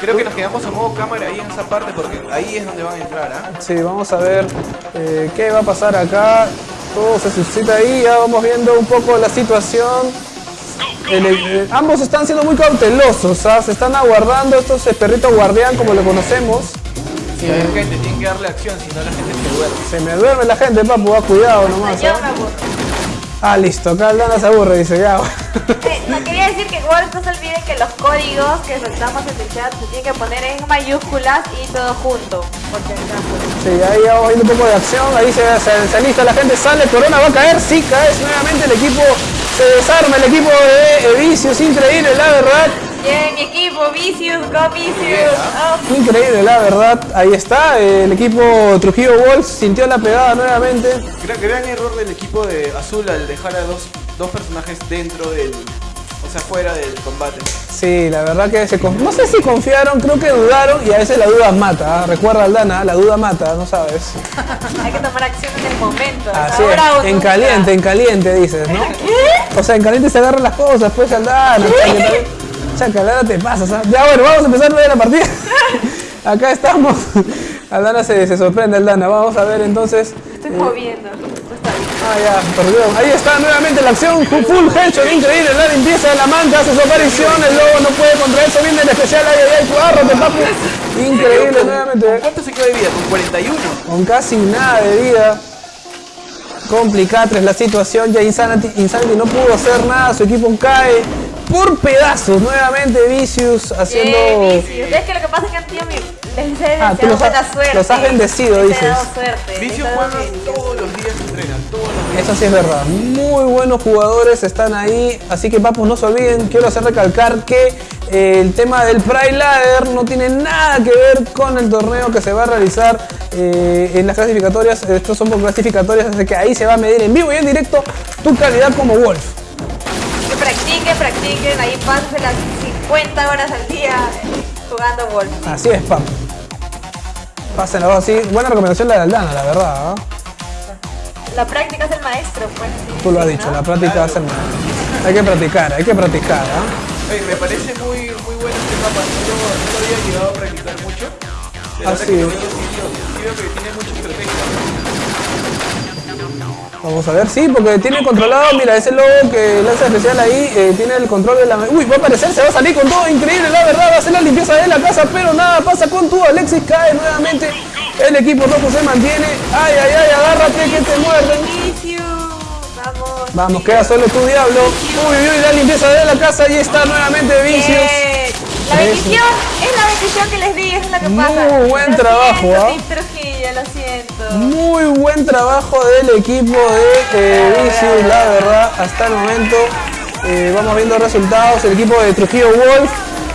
Creo que nos quedamos a modo cámara ahí en esa parte porque ahí es donde van a entrar, ¿ah? Sí, vamos a ver eh, qué va a pasar acá. Todo se suscita ahí, ya vamos viendo un poco la situación. El- el- ambos están siendo muy cautelosos, ¿ah? se están aguardando estos eh, perritos guardián como lo conocemos. Sí, hay gente, tienen que darle acción, si no la gente se duerme. Se me duerme la gente, papu, va cuidado nomás. Yo ¿ah? me aburro. Ah, listo, acá Aldana se aburre, dice ya. Eh, no, quería decir que igual no se olviden que los códigos que soltamos en el chat se tienen que poner en mayúsculas y todo junto, por si acaso. Sí, ahí vamos viendo un poco de acción, ahí se, se, se alista la gente, sale, Corona va a caer, sí cae nuevamente el equipo, se desarma el equipo de eh, Vicios, increíble la verdad. Bien, mi equipo, Vicious, go Vicious. Oh, Increíble, la verdad. Ahí está. El equipo Trujillo Wolf sintió la pegada nuevamente. Gran, gran error del equipo de Azul al dejar a dos, dos personajes dentro del. O sea, fuera del combate. Sí, la verdad que se no sé si confiaron, creo que dudaron y a veces la duda mata. ¿ah? Recuerda Aldana, la duda mata, no sabes. hay que tomar acción en el momento. Así ahora o es. En nunca. caliente, en caliente dices, ¿no? O sea, en caliente se agarran las cosas, pues Aldana. Chaca, Aldana te pasas, ¿ah? Ya bueno, vamos a empezar de la partida. Acá estamos. Aldana se, se sorprende, Aldana. Vamos a ver entonces. Estoy eh, moviendo. Ah, ya, perdón. Ahí está nuevamente la acción. Full full headshot, increíble. La limpieza de la manta hace su aparición. El lobo no puede contra eso. Viene el especial. Ay, ay, ay, cuárrate, papu. Increíble nuevamente. ¿Cuánto se quedó de vida? Con 41. Con casi nada de vida. Complicada la situación. Ya Insanity, Insanity no pudo hacer nada. Su equipo cae por pedazos. Nuevamente Vicious haciendo. Vicious. Es que lo que pasa es que han tenido mi. Les he Ah, tú los suerte. los has bendecido, Les dices. suerte. Vicio les he dado juega todos los días, entrenan todos los días. Eso sí es verdad. Muy buenos jugadores están ahí. Así que, papus, no se olviden. Quiero hacer recalcar que eh, el tema del Pride Ladder no tiene nada que ver con el torneo que se va a realizar eh, en las clasificatorias. Estos son por clasificatorias, así que ahí se va a medir en vivo y en directo tu calidad como Wolf. Que practiquen, practiquen. Ahí pásense las 50 horas al día jugando golf. Así es, papu. Pásenla así. Buena recomendación la de Aldana, la verdad. ¿ah? La práctica es el maestro, pues. sí, Tú lo has sí, dicho, ¿no? la práctica hace el mal. Hay que practicar, hay que practicar. ¿ah? Oye, me parece muy, muy bueno este mapa. No, lo- no lo había llegado a practicar mucho. Pero Ah, sí. sí, sí veo que tiene mucha estrategia. Vamos a ver, sí, porque tiene controlado, mira, ese logo que lanza especial ahí, eh, tiene el control de la... Uy, va a aparecer, se va a salir con todo, increíble, la verdad, va a hacer la limpieza de la casa, pero nada pasa con tu Alexis, cae nuevamente, el equipo rojo se mantiene, ay, ay, ay, agárrate que te muerden. Vamos. Vamos, queda solo tu diablo, uy, uy, uy, la limpieza de la casa, ahí está nuevamente Vicious. Bien. La bendición es la bendición que les di, es lo que Muy pasa. buen Lo trabajo, ¿ah? Trujillo, lo siento. Muy buen trabajo del equipo de eh, Vicious, la verdad, hasta el momento. eh, vamos viendo resultados, el equipo de Trujillo Wolf.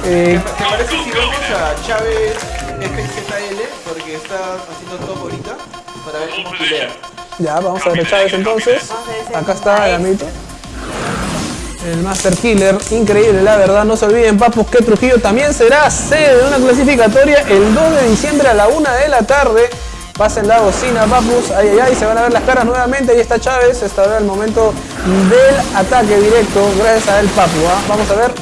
eh, ¿Te parece si vemos a Chávez FZL? Porque está haciendo top ahorita para ver cómo pilea. Ya, vamos a ver a Chávez entonces. Acá está el amito. El Master Killer, increíble la verdad. No se olviden, papus, que Trujillo también será sede de una clasificatoria el 2 de diciembre a la 1 de la tarde. Pasen la bocina, papus. Ay, ay, ay, se van a ver las caras nuevamente. Ahí está Chávez. Está ahora el momento del ataque directo. Gracias a el papu. ¿ah? Vamos a ver.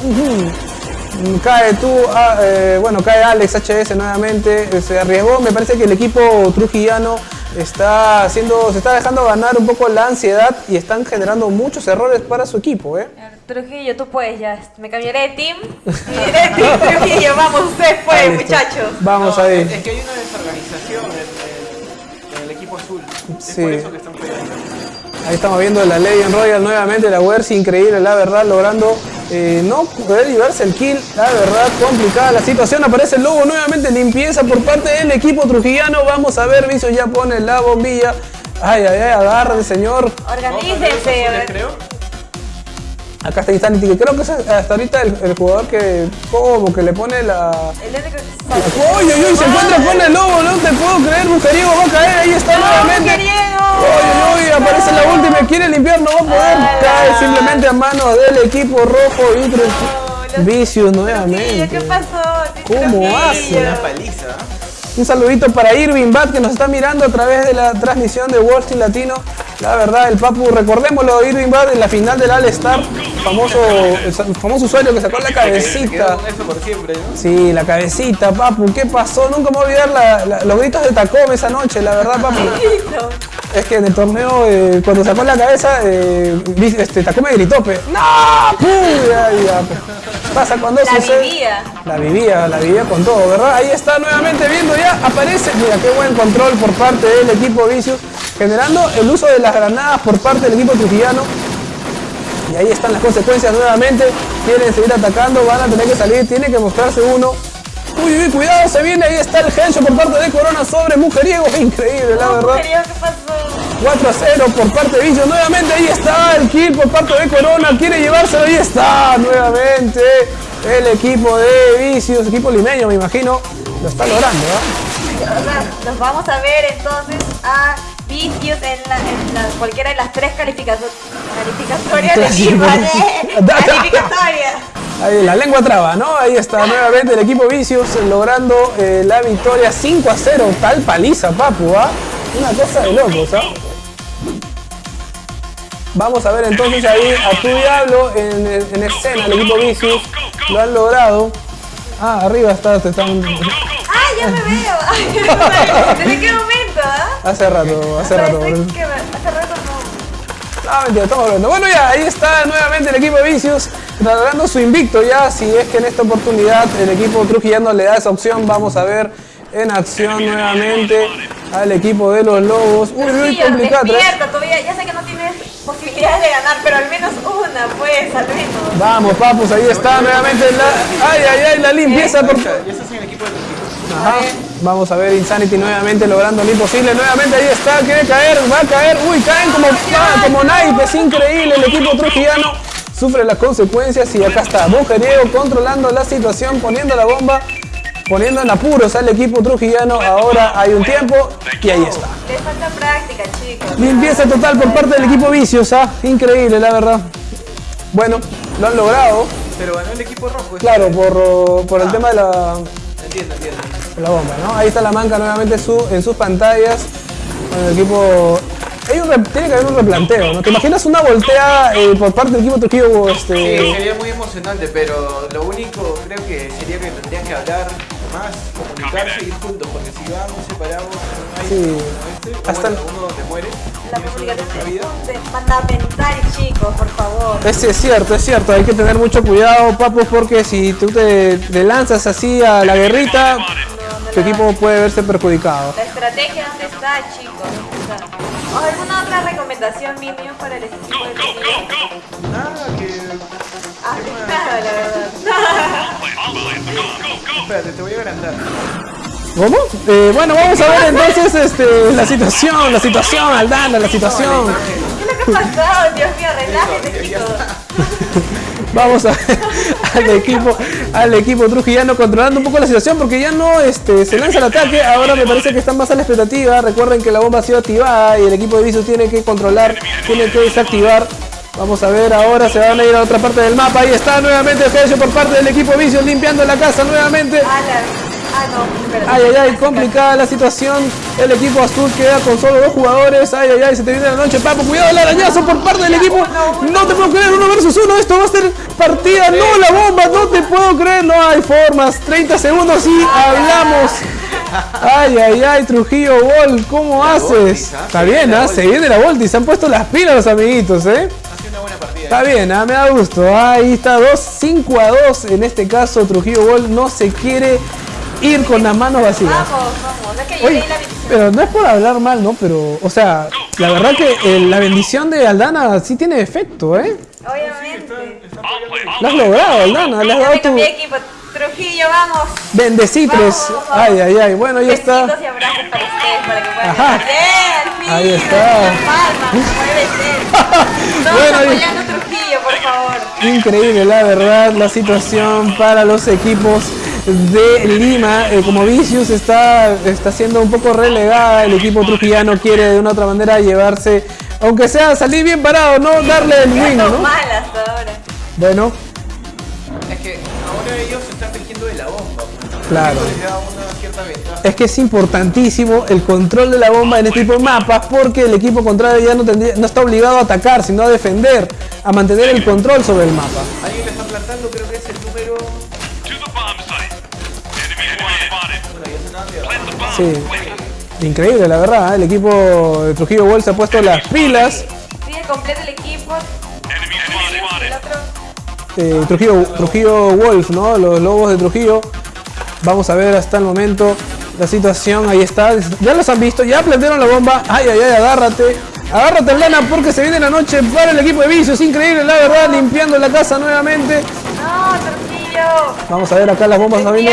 Cae tú, ah, eh, bueno, cae Alex HS nuevamente. Se arriesgó. Me parece que el equipo trujillano está haciendo, se está dejando ganar un poco la ansiedad y están generando muchos errores para su equipo, ¿eh? Trujillo, tú puedes ya. Me cambiaré de team. Y diré team Trujillo, vamos, ustedes pueden, muchachos. Vamos No, ahí. Es, es que hay una desorganización Es Sí. por eso que están peleando. Ahí estamos viendo la Legend Royal nuevamente, la Wersi increíble, la verdad, logrando eh, no poder llevarse el kill, la verdad, complicada la situación, aparece el lobo nuevamente, limpieza por parte del equipo trujillano, vamos a ver, Vicio ya pone la bombilla, ay, ay, ay, agarre, señor, Organícense. Azules, creo. Acá está Insanity, que creo que es hasta ahorita el, el jugador que como que le pone la... El que ¡Uy, uy, uy! Se encuentra con el lobo, no te puedo creer, Mujeriego va a caer, ahí está nuevamente. uy! Aparece la última, quiere limpiar, no va a poder. ¡Hala! Cae simplemente a manos del equipo rojo y No, los- Vicious nuevamente. ¿qué pasó? ¿Cómo hace? Una paliza. ¿ah? Un saludito para Irving Bat que nos está mirando a través de la transmisión de Wall Street Latino. La verdad, el Papu, recordémoslo, Irving Bat en la final del All Star, famoso, el famoso usuario que sacó la cabecita. con eso por siempre, ¿no? Sí, la cabecita, Papu, ¿qué pasó? Nunca me voy a olvidar la- la- los gritos de Tacom esa noche, la verdad, Papu. Es que en el torneo, eh, cuando sacó la cabeza, eh, este, Tacome gritó, pe. ¡No! ¡Puh! Ya, ya. Pasa cuando La sucede. vivía. La vivía, la vivía con todo, ¿verdad? Ahí está nuevamente viendo ya, aparece. Mira, qué buen control por parte del equipo Vicious, generando el uso de las granadas por parte del equipo trujillano. Y ahí están las consecuencias nuevamente. Quieren seguir atacando, van a tener que salir, tiene que mostrarse uno. Uy, uy, cuidado, se viene, ahí está el headshot por parte de Corona sobre Mujeriego. Increíble, la verdad. mujeriego, ¿qué pasó? 4 a 0 por parte de Vicious. Nuevamente ahí está el kill por parte de Corona. Quiere llevárselo. Ahí está nuevamente el equipo de Vicious. Equipo limeño, me imagino. Lo está logrando. O sea, nos vamos a ver entonces a Vicios en, la, en la- cualquiera de las tres calificatorias de Clasificatorias. Calificatorias. Ahí la lengua traba, ¿no? Ahí está nuevamente el equipo Vicious logrando eh, la victoria 5 a 0. Tal paliza, papu, ¿ah? Una cosa de locos, ¿ah? Vamos a ver entonces ahí a tu diablo en, en escena, el equipo Vicious. Lo han logrado. Ah, arriba está, te están. ¡Ah, ya me veo! ¿Desde qué momento, ah? Hace rato, hace rato. Hace rato No, mentira, estamos hablando. Bueno, ya, ahí está nuevamente el equipo de Vicious logrando su invicto ya. Si es que en esta oportunidad el equipo trujillano le da esa opción, vamos a ver en acción nuevamente al equipo de los Lobos. Uy, uy, Trujillo, complicado. despierta todavía. Ya sé que no tienes posibilidades de ganar, pero al menos una, pues, al menos. Vamos, papus, ahí está nuevamente la. Ay, ay, ay, la limpieza por. Ya estás en el equipo de Trujillo. Ajá. Vamos a ver Insanity nuevamente logrando lo imposible. Nuevamente ahí está, quiere caer, va a caer. Uy, caen como, ah, como naipes, increíble. El equipo trujillano sufre las consecuencias y acá está Mujeriego controlando la situación, poniendo la bomba, poniendo en apuros al equipo trujillano. Ahora hay un tiempo y ahí está. Les falta práctica, chicos. Limpieza total por parte del equipo Vicios, ¿ah? increíble la verdad. Bueno, lo han logrado, Pero ganó el equipo rojo. claro, por, por el tema de la, Entiendo, entiendo. La bomba, ¿no? Ahí está la manca nuevamente su- en sus pantallas. Con el equipo. Hay un re- tiene que haber un replanteo, ¿no? ¿Te imaginas una volteada eh, por parte del equipo Trujillo? Sí, Este, sería muy emocionante, pero lo único creo que sería que tendrían que hablar más, comunicarse y ir juntos, porque si van separados, no hay Sí. este, Hasta bueno, uno te muere, La vida. es fundamental, chicos, por favor. es, es cierto, es cierto. Hay que tener mucho cuidado, papus, porque si tú te, te lanzas así a la guerrita, tu equipo puede verse perjudicado. La estrategia, ¿dónde está, chicos? ¿Dónde está? ¿O ¿Alguna otra recomendación, Minion, para el equipo de Trujillo? Nada, que... Ah, nada, la verdad. Espérate, te voy a agrandar. ¿Cómo? Eh, bueno, vamos a ver entonces este, la situación, la situación, Aldana, la situación. ¿Qué es lo que ha pasado? Dios mío, relájense, chicos. Vamos a ver al equipo, al equipo trujillano controlando un poco la situación porque ya no este, se lanza el ataque, ahora me parece que están más a la expectativa. Recuerden que la bomba ha sido activada y el equipo de Viso tiene que controlar, tiene que desactivar. Vamos a ver ahora, se van a ir a otra parte del mapa. Ahí está nuevamente el por parte del equipo Vicios limpiando la casa nuevamente. Ah, no. Ay, ay, ay, complicada la situación. El equipo azul queda con solo dos jugadores. Ay, ay, ay, se te viene la noche, papo. Cuidado el arañazo por parte del equipo. No te puedo creer, uno versus uno. Esto va a ser partida. No, la bomba, no te puedo creer. No hay formas. 30 segundos y hablamos. Ay, ay, ay, Trujillo Ball, ¿cómo haces? Voltis, ¿ah? Está bien, ¿ah? Se viene la Voltis. Se han puesto las pilas los amiguitos, ¿eh? Ha sido una buena partida. Está bien, ah, me da gusto. Ahí está, 2, 5 a 2. En este caso, Trujillo Ball no se quiere ir con las manos vacías. Vamos, vamos. Es que yo Oye, leí la bendición. pero no es por hablar mal, ¿no? Pero, o sea, la verdad que eh, la bendición de Aldana sí tiene efecto, ¿eh? Obviamente. Lo has logrado, Aldana, le has dado tu equipo. Trujillo, vamos. Ay, ay, ay, bueno, ya Besitos está. y abrazos para ustedes, para que puedan Ajá. Ahí está. Una palma, como debe ser. Todos Bueno, apoyando Trujillo, por favor. Increíble, la verdad, la situación para los equipos de Lima. Eh, como Vicius está, está siendo un poco relegada, el equipo trujillano quiere de una otra manera llevarse, aunque sea salir bien parado, no darle el win, malas ahora. Bueno, Es que ahora ellos se están tejiendo de la bomba. pues. Claro. Es que es importantísimo el control de la bomba en este tipo de mapas porque el equipo contrario ya no, tendría- no está obligado a atacar, sino a defender, a mantener el control sobre el mapa. Alguien le está plantando, creo Sí, increíble la verdad, ¿eh? el equipo de Trujillo World se ha puesto las pilas. Sigue completo el equipo. El otro. eh, Trujillo, Trujillo Wolf, ¿no? Los lobos de Trujillo. Vamos a ver hasta el momento la situación. Ahí está. Ya los han visto. Ya plantearon la bomba. Ay, ay, ay, agárrate. Agárrate, Lana, porque se viene la noche para el equipo de vicios. Increíble, la verdad. Limpiando la casa nuevamente. No, Vamos a ver acá las bombas papá. Ay,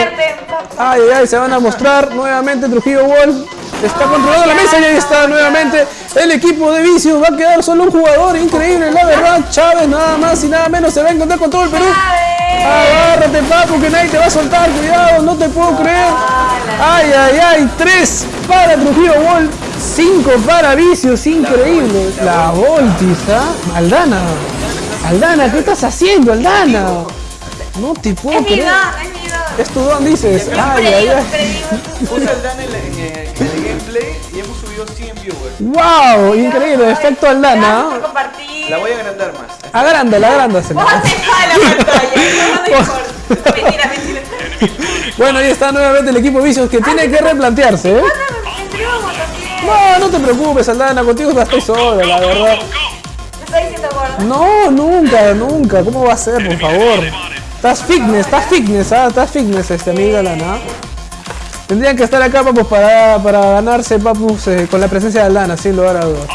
ay, ay, se van a mostrar nuevamente Trujillo Wolf. Está controlando la mesa y ahí está nuevamente el equipo de vicios. Va a quedar solo un jugador. Increíble, la verdad. Chávez, nada más y nada menos. Se va a encontrar con todo el Perú. Agárrate, papu, que nadie te va a soltar. Cuidado, no te puedo creer. Ay, ay, ay. Tres para Trujillo Wolf. Cinco para vicios. Increíble. La Voltis, ¿ah? Aldana. Aldana, ¿qué estás haciendo, Aldana? No te puedo Es mi creer. don, es mi don. Es tu don, dices. Ay, ay, ay. Puse al Dan en, en el, en el gameplay y hemos subido 100 viewers. ¡Wow! Increíble, efecto Gracias por Aldana. compartir. La voy a agrandar más. Agrándala, agrándasela. Vos haces la pantalla. No, no importa. Mentira, mentira. Bueno, ahí está nuevamente el equipo Vicios que tiene que replantearse, ¿eh? No, me también. No, no te preocupes, Aldana, contigo estoy sola, la verdad. Me estoy diciendo gordo. No, nunca, nunca. ¿Cómo va a ser, por favor? Estás fitness, estás fitness, ¿ah? Estás fitness, este amiga Aldana. Tendrían que estar acá, papus, para, para ganarse, papus, eh, con la presencia de Aldana, sin lugar a dudas.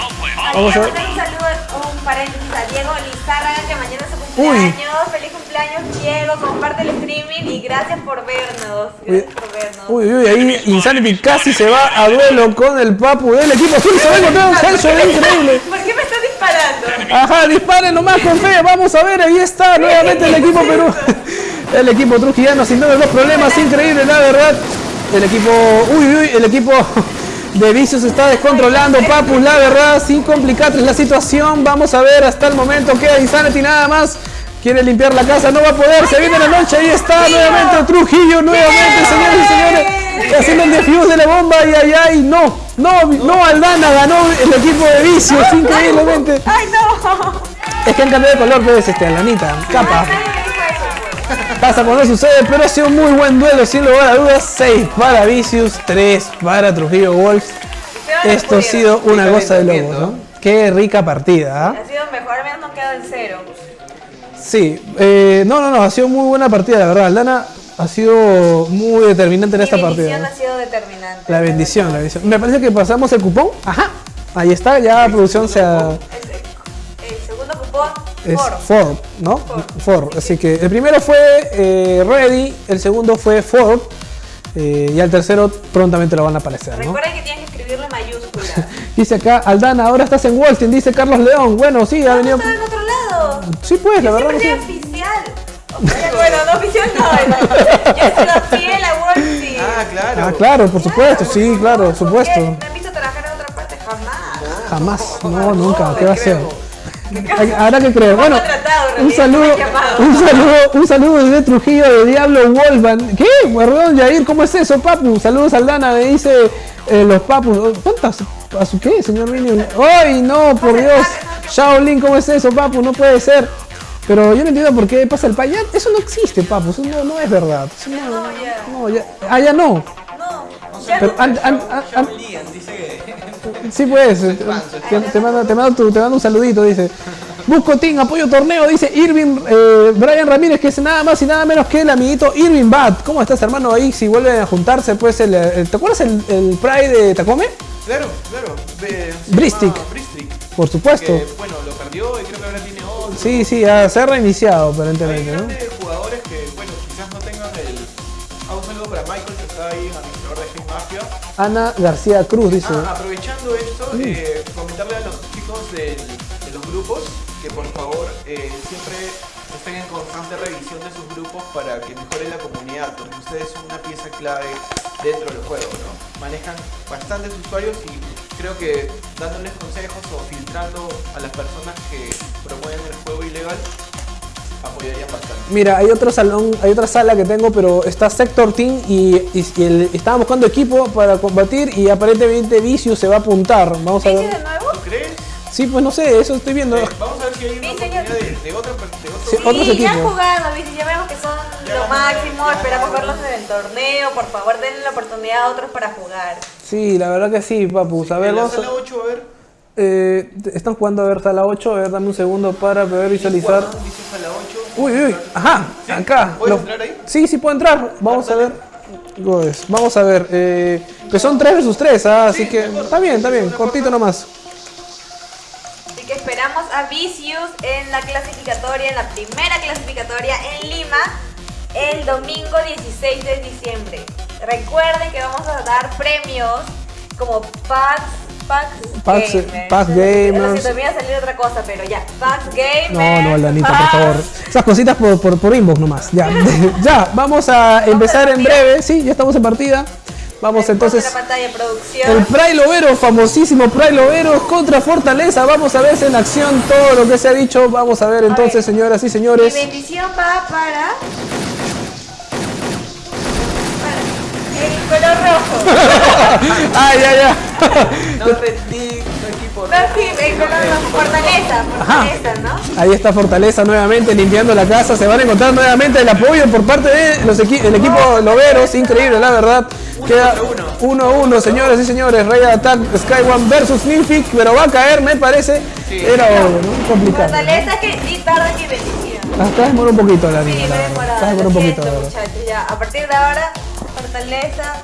Vamos a ver. Un saludo, un paréntesis a Diego Lizárraga que mañana es su cumpleaños. Feliz cumpleaños, Diego. Comparte el streaming y gracias por vernos. Gracias por vernos. Uy, uy, ahí Insanity casi se va a duelo con el papu del equipo azul. Se va a encontrar un increíble. ¿Por qué me estás disparando? Ajá, disparen nomás con fe. Vamos a ver, ahí está nuevamente el equipo Perú. El equipo trujillano sin duda los problemas. Increíble, la verdad. El equipo. Uy, uy, el equipo de vicios está descontrolando. Papus, la verdad, sin complicatres la situación. Vamos a ver hasta el momento. Queda Insanity nada más. Quiere limpiar la casa, no va a poder. Se viene la noche. Ahí está nuevamente Trujillo. Nuevamente, señores y señores. Haciendo el defuse de la bomba. Ay, ay, ay. No, no, no, Aldana ganó el equipo de vicios. Increíblemente. ¡Ay, no! Es que han cambiado de color, pues, este, Alanita. Capa. Pasa cuando sucede, pero ha sido un muy buen duelo, sin lugar a dudas. 6 para Vicious, 3 para Trujillo Wolf. Esto ha sido una cosa de locos, ¿no? Qué rica partida, ¿ah? Ha sido mejor, al menos no quedado en cero. Sí, eh, no, no, no, ha sido muy buena partida, la verdad. Aldana ha sido muy determinante en esta partida. bendición ¿no? ha sido determinante. La bendición, la bendición. Me parece que pasamos el cupón. Ajá, ahí está, ya producción se ha... El, el segundo cupón, Es Ford. Ford, ¿no? Ford. Así que el primero fue eh, Ready, el segundo fue Ford. eh, y al tercero prontamente lo van a aparecer, ¿no? Recuerden que tienen que escribirlo en mayúscula. Dice acá, Aldana, ahora estás en Street, dice Carlos León. Bueno, sí, ha venido. Está en otro lado. Sí, pues, la verdad. Siempre sí. oficial. Bueno, no oficial no. no. Yo he sido fiel a Wall Street. Ah, claro. Ah, claro, por supuesto, sí, claro, por supuesto. ¿Me han visto trabajar en otra parte? Jamás. Jamás, no, nunca, ¿qué va a ser? Habrá que creer. Bueno, tratado, un saludo, un saludo, un saludo desde Trujillo de Diablo Wolfman. ¿Qué? Perdón, Yair, ¿cómo es eso, papu? Saludos al Dana, me dice eh, los papus. ¿Cuántas? ¿A su qué, señor Minion? ¡Ay, no, por Dios! Shaolin, ¿cómo es eso, papu? No puede ser. Pero yo no entiendo por qué pasa el payat. Eso no existe, papu. Eso no, no es verdad. Eso no, No, ya. no, ya. Ah, ya no. No, ya Pero no. an- an- an- que. Sí, pues. eh, Te, te mando, te, mando tu- te mando un saludito, dice. Busco Team, apoyo torneo, dice Irving eh, Brian Ramírez, que es nada más y nada menos que el amiguito Irving Bat. ¿Cómo estás, hermano? Ahí, si vuelven a juntarse, pues, el, el- ¿te acuerdas el, el Pride de Tacome? Claro, claro. se Bristic. Bristic. Por supuesto. Que, bueno, y creo que ahora tiene otro. Sí, sí, ya se ha reiniciado, Hay aparentemente, jugadores que, bueno, quizás no tengan el. Ah, un saludo para Michael que está ahí, administrador de Game Mafia. Ana García Cruz dice. Ah, aprovechando esto, eh, comentarle a los chicos del- de los grupos que por favor eh, siempre estén en constante revisión de sus grupos para que mejore la comunidad, porque ustedes son una pieza clave dentro del juego, ¿no? Manejan bastantes usuarios y creo que dándoles consejos o filtrando a las personas que promueven el juego ilegal apoyarían bastante. Mira, hay otro salón, hay otra sala que tengo, pero está Sector Team y, y- y el- estaban buscando equipo para combatir y aparentemente Vicious se va a apuntar. Vamos a ¿Dice ver. de nuevo? ¿Tú crees? Sí, pues no sé, eso estoy viendo. Eh, vamos a ver si hay una Sí, oportunidad de, de otra per- de otro Sí, otros Sí, ya han jugado, ¿viste? ya vemos que son Ya lo máximo, esperamos verlos en el torneo, por favor denle la oportunidad a otros para jugar. Sí, la verdad que sí, papus. A ver, En la sala 8, a ver. eh, están jugando a ver sala 8, a ver, dame un segundo para poder visualizar. Juan, dice sala 8. Uy, uy, ajá, acá. ¿Puedes Lo- entrar ahí? Sí, sí puedo entrar. Vamos a ver. Goes. Vamos a ver. Eh, que son 3 versus 3, ah, así que está bien, está bien, cortito nomás. Así que esperamos a Vicious en la clasificatoria, en la primera clasificatoria en Lima, el domingo 16 de diciembre. Recuerden que vamos a dar premios como packs, packs, Packs, eh, gamers. packs gamers. iba a salir otra cosa, pero ya, packs gamers. No, no, Lanita, por packs- favor. Esas cositas por, por, por inbox nomás. Ya, ya, vamos a empezar en breve. Sí, ya estamos en partida. Vamos entonces. la pantalla producción. El Pray Lovero, famosísimo Pray Lovero contra Fortaleza. Vamos a ver en acción todo lo que se ha dicho. Vamos a ver entonces, ver. señoras y Mi señores. bendición va para Ay, ay, ay. No rendí tu equipo. No, sí, el color rojo. Fortaleza, fortaleza, ¿no? Ahí está Fortaleza nuevamente limpiando la casa. Se van a encontrar nuevamente el apoyo por parte del el equipo Loveros. Increíble, la verdad. Queda 1 a 1, señoras y señores. Rey Attack Sky One versus Ninfic. Pero va a caer, me parece. Era obvio, ¿no? Complicado. Fortaleza que sí tarda mi bendición. Acá demora un poquito la Sí, niña, me la Lo un poquito, siento, la muchachos. Ya, a partir de ahora, fortaleza,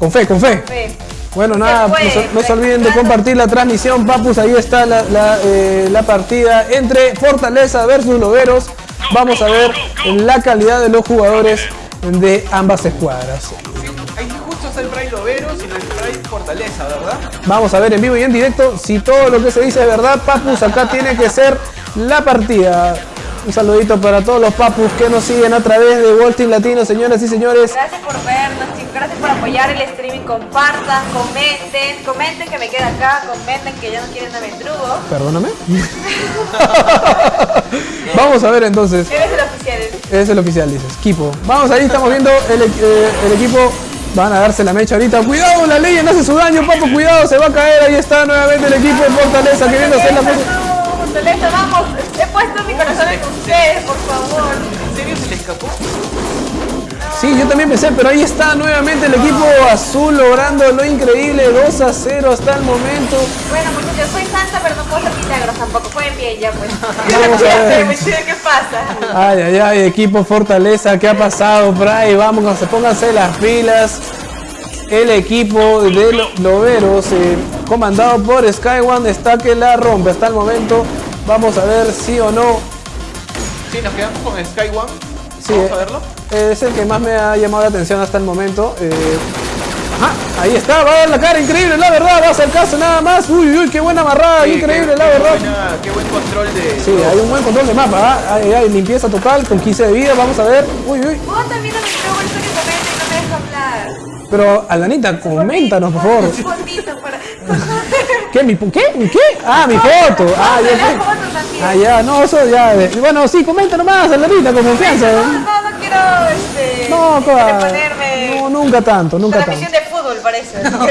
Con fe, con fe. fe. Bueno, Se nada, no se, no se olviden de compartir la transmisión, papus. Ahí está la, la, eh, la partida entre Fortaleza versus Loberos. Vamos a ver la calidad de los jugadores de ambas escuadras. Sí, ahí justo está el Pride Loveros y el Pride Fortaleza, ¿verdad? Vamos a ver en vivo y en directo si todo lo que se dice es verdad. Papus, acá tiene que ser la partida. Un saludito para todos los papus que nos siguen a través de Team Latino, señoras y señores. Gracias por vernos, chicos. Gracias por apoyar el streaming. Compartan, comenten. Comenten que me queda acá. Comenten que ya no quieren a Mendrugo. Perdóname. Vamos a ver entonces. Eres el oficial. Es el oficial, dices. Equipo. Vamos, ahí estamos viendo el, eh, el equipo. Van a darse la mecha ahorita. Cuidado, la ley no hace su daño, papo. Cuidado, se va a caer. Ahí está nuevamente el equipo de Fortaleza queriendo hacer la Fortaleza, vamos. He puesto mi corazón en ustedes, por favor. ¿En serio se le escapó? Sí, yo también pensé, pero ahí está nuevamente el equipo azul logrando lo increíble. 2 a 0 hasta el momento. Bueno, muchachos, soy santa, pero no puedo hacer milagros tampoco. Jueguen bien ya, pues. Vamos a ver. ¿Qué pasa? Ay, ay, ay, equipo Fortaleza, ¿qué ha pasado ahí? Vamos, se pónganse las pilas. El equipo de Lo- Loberos, eh, comandado por Sky One, está que la rompe hasta el momento. Vamos a ver si o no. Sí, nos quedamos con Sky One. Sí, Vamos eh, a verlo. Es el que más me ha llamado la atención hasta el momento. eh, ajá, ahí está, va a dar la cara, increíble, la verdad, va a acercarse nada más. Uy, uy, qué buena amarrada, Sí, increíble, qué- la qué verdad. buena- qué buen control de. Sí, hay un buen control de mapa, ¿ah? Ay, ay, limpieza total con 15 de vida, vamos a ver. Uy, uy. Vos también no me creo por eso que comenta y no me deja hablar. Pero, Alanita, coméntanos, por favor. ¿Qué? ¿Mi, ¿Qué? ¿Mi qué? Ah, mi foto. Ah, ya, ah, ya, no, eso ya. de- Bueno, sí, comenta nomás, Aldanita, con confianza. No, no, no quiero este, No, ponerme no, nunca tanto, nunca tanto. de fútbol parece. no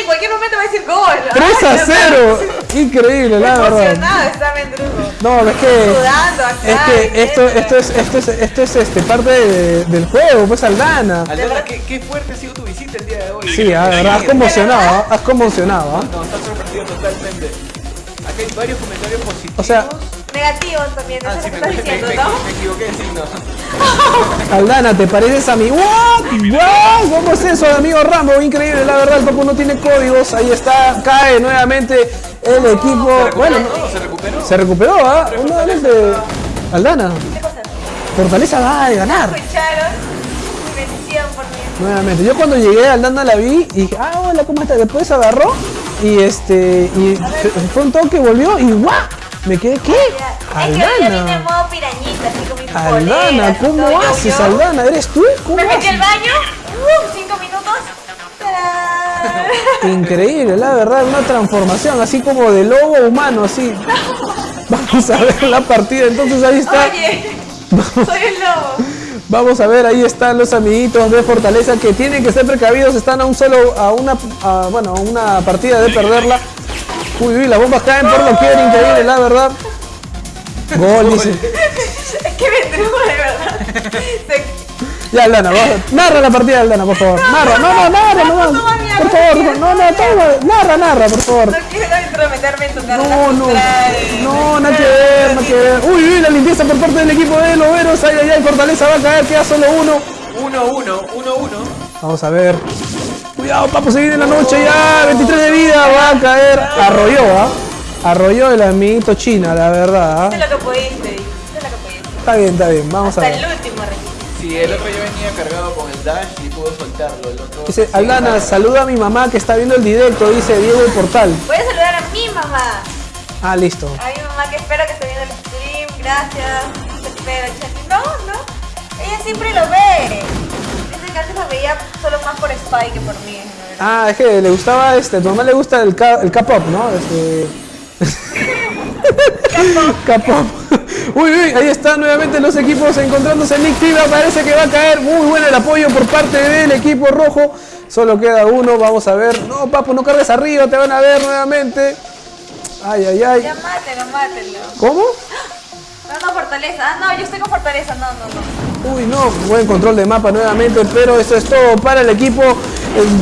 en cualquier momento va a decir gol. 3 a Ay, no, 0. Increíble, la verdad. Emocionado está Mendrugo. No, es que. Sudando acá, Es que esto, esto es, esto es, esto es este, parte de- del juego, pues Aldana. Aldana, ¿qué, qué fuerte ha sido tu visita el día de hoy. Sí, la verdad, has conmocionado, ¿ah? has conmocionado. ¿ah? No, está sorprendido totalmente. Acá hay varios comentarios positivos. O sea, Negativos también, Ah, eso sí, que me, estás me- diciendo, me- ¿no? me equivoqué de signo. Aldana, ¿te pareces a mí? ¿What? ¿What? ¿Cómo es eso, amigo Rambo? Increíble, la verdad, el Papu no tiene códigos. Ahí está, cae nuevamente el equipo. Bueno, No, se recuperó. se recuperó, ¿ah? Nuevamente. Aldana, ¿Qué cosa? Fortaleza va a ganar. Escucharon mi bendición por mí. Nuevamente, yo cuando llegué a Aldana la vi y dije, ah, hola, ¿cómo estás? Después agarró y este, y fue un toque, volvió y ¡guau! Me quedé, ¿qué? Es que hoy ya viene en modo pirañita, así con mis Aldana, ¿cómo todo, haces, yo. Aldana? ¿Eres tú? ¿Cómo Me metí al baño, uh, cinco minutos. ¡tarán! Increíble, la verdad, una transformación así como de lobo humano, así. Vamos a ver la partida, entonces ahí está. Oye, soy el lobo. Vamos a ver, ahí están los amiguitos de Fortaleza que tienen que ser precavidos, están a un solo, a una, a, bueno, a una partida de perderla. Uy, uy, las bombas caen por era increíble, la verdad. Gol, dice. Es que me truco de verdad. Se- Ya, Aldana, narra la partida de Aldana, por favor. Narra, no, no, narra, no, no, mira, por no favor, no, no, toma, narra, narra, por favor. No quiero intrometerme en tu carrera. No, no, no, nada que ver, nada que ver. Uy, uy, la limpieza por parte del equipo de Loberos. Ay, ay, ay, Fortaleza va a caer, queda solo uno. 1-1, 1-1. Vamos a ver. Cuidado, papo, se viene la noche ya. 23 de vida, va a caer. Arrolló, ¿ah? Arrolló el amiguito China, la verdad. ¿ah? Hice lo que pudiste, hice lo que pudiste. Está bien, está bien, vamos a Hasta ver. el último registro. Sí, el otro ya venía cargado con el dash y pudo soltarlo. El otro. Dice, Aldana, saluda a mi mamá que está viendo el directo, dice Diego el Portal. Voy a saludar a mi mamá. Ah, listo. A mi mamá que espero que esté viendo el stream. Gracias. Te espero, Chati. No, no. Ella siempre lo ve. Dice que antes lo veía solo más por Spy que por mí. Ah, es que le gustaba este, tu mamá le gusta el, K-pop, ¿no? Este... K-pop. Uy, uy, ahí están nuevamente los equipos encontrándose. Nick Fibra parece que va a caer. Muy bueno el apoyo por parte del equipo rojo. Solo queda uno, vamos a ver. No, papu, no cargues arriba, te van a ver nuevamente. Ay, ay, ay. Ya. ¿Cómo? No, no, Fortaleza. Ah, no, yo estoy con Fortaleza. No, no, no. Uy, no, buen control de mapa nuevamente, pero eso es todo para el equipo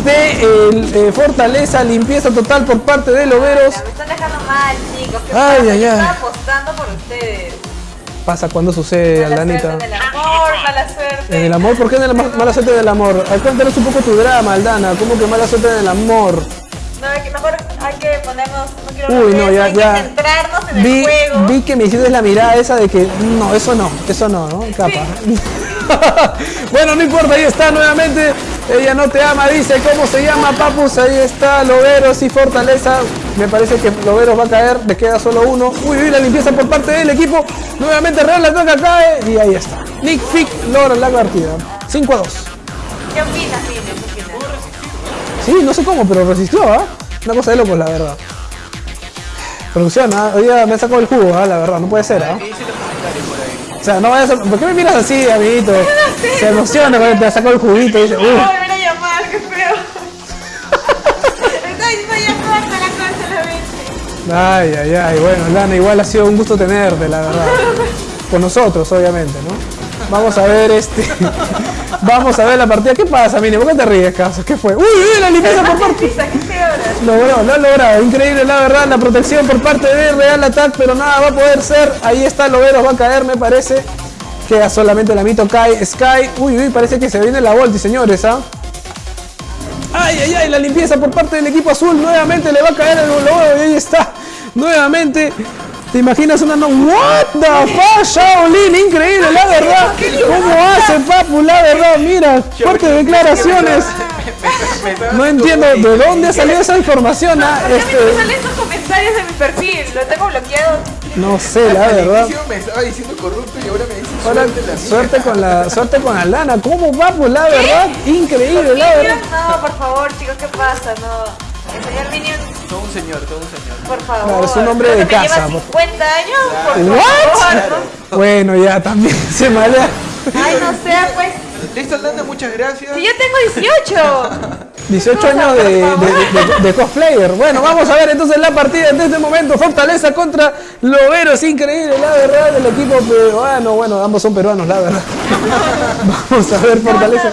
de eh, Fortaleza. Limpieza total por parte de Loberos. Me están dejando mal, chicos. ¿Qué Ay, ay, ay. Estaba apostando por ustedes. Pasa cuando sucede, Mala Aldanita. suerte en el amor, mala suerte. En el amor, ¿por qué en el ma- mala suerte del amor? Cuéntanos un poco tu drama, Aldana. ¿Cómo que mala suerte en el amor? No, que, mejor hay que ponernos. No quiero Uy, hablar de no, eso, ya, hay ya. que centrarnos en Vi, el juego. vi que me hiciste la mirada esa de que no, eso no, eso no, ¿no? Capa. bueno, no importa, ahí está nuevamente. Ella no te ama, dice cómo se llama, Papus. Ahí está, Loberos y Fortaleza. Me parece que Loberos va a caer, le queda solo uno. Uy, uy, la limpieza por parte del equipo. Nuevamente Real la toca, cae y ahí está. Nick Fick logra la partida. 5 a 2. ¿Qué opinas, Mine? Sí, no sé cómo, pero resistió, ¿ah? Una cosa de locos, la verdad. Producción, ¿ah? Hoy día me sacó el jugo, ¿ah? La verdad, no puede ser, ¿ah? O sea, no vayas a... ¿Por qué me miras así, amiguito? Se emociona cuando te sacó el juguito y dice, a uy. volver a llamar, qué feo. Corta la cosa solamente. Ay, ay, ay. Bueno, Lana, igual ha sido un gusto tenerte, la verdad. Con nosotros, obviamente, ¿no? Vamos a ver este. Vamos a ver la partida. ¿Qué pasa, Mini? ¿Por qué te ríes, caso? ¿Qué fue? ¡Uy, uy! La limpieza por parte. Logró, lo ha logrado. Increíble, la verdad. La protección por parte de Real Attack, pero nada va a poder ser. Ahí está, Loberos va a caer, me parece. Queda solamente la mito Kai. Sky. Uy, uy, parece que se viene la Volti, señores, ¿ah? Ay, ay, ay, la limpieza por parte del equipo azul. Nuevamente le va a caer el Lobero y ahí está. Nuevamente. ¿Te imaginas una no? What the fuck, Shaolin? Increíble, la verdad. ¿Cómo hace, papu? La verdad, mira, fuertes declaraciones. No entiendo de dónde ha salido esa información. ah, ¿Por qué me Este, salen estos comentarios de mi perfil? Lo tengo bloqueado No sé, la verdad. me estaba diciendo corrupto y ahora me dice Ahora, suerte la suerte con la suerte con Aldana. ¿Cómo va? Pues la verdad, increíble, la verdad. No, por favor, chicos, ¿qué pasa? No. El señor Minion, Todo un señor, todo un señor. por favor. Claro, es un hombre de casa, Lleva por- 50 años, por What? favor. ¿no? Bueno, ya también se malea. Ay, no sé, pues. Listo, Aldana, muchas gracias. Si yo tengo 18. 18 años de, de- de- de cosplayer. Bueno, vamos a ver entonces la partida en este momento. Fortaleza contra Loberos. Increíble, la verdad, del equipo peruano. Bueno, ambos son peruanos, la verdad. Vamos a ver Fortaleza.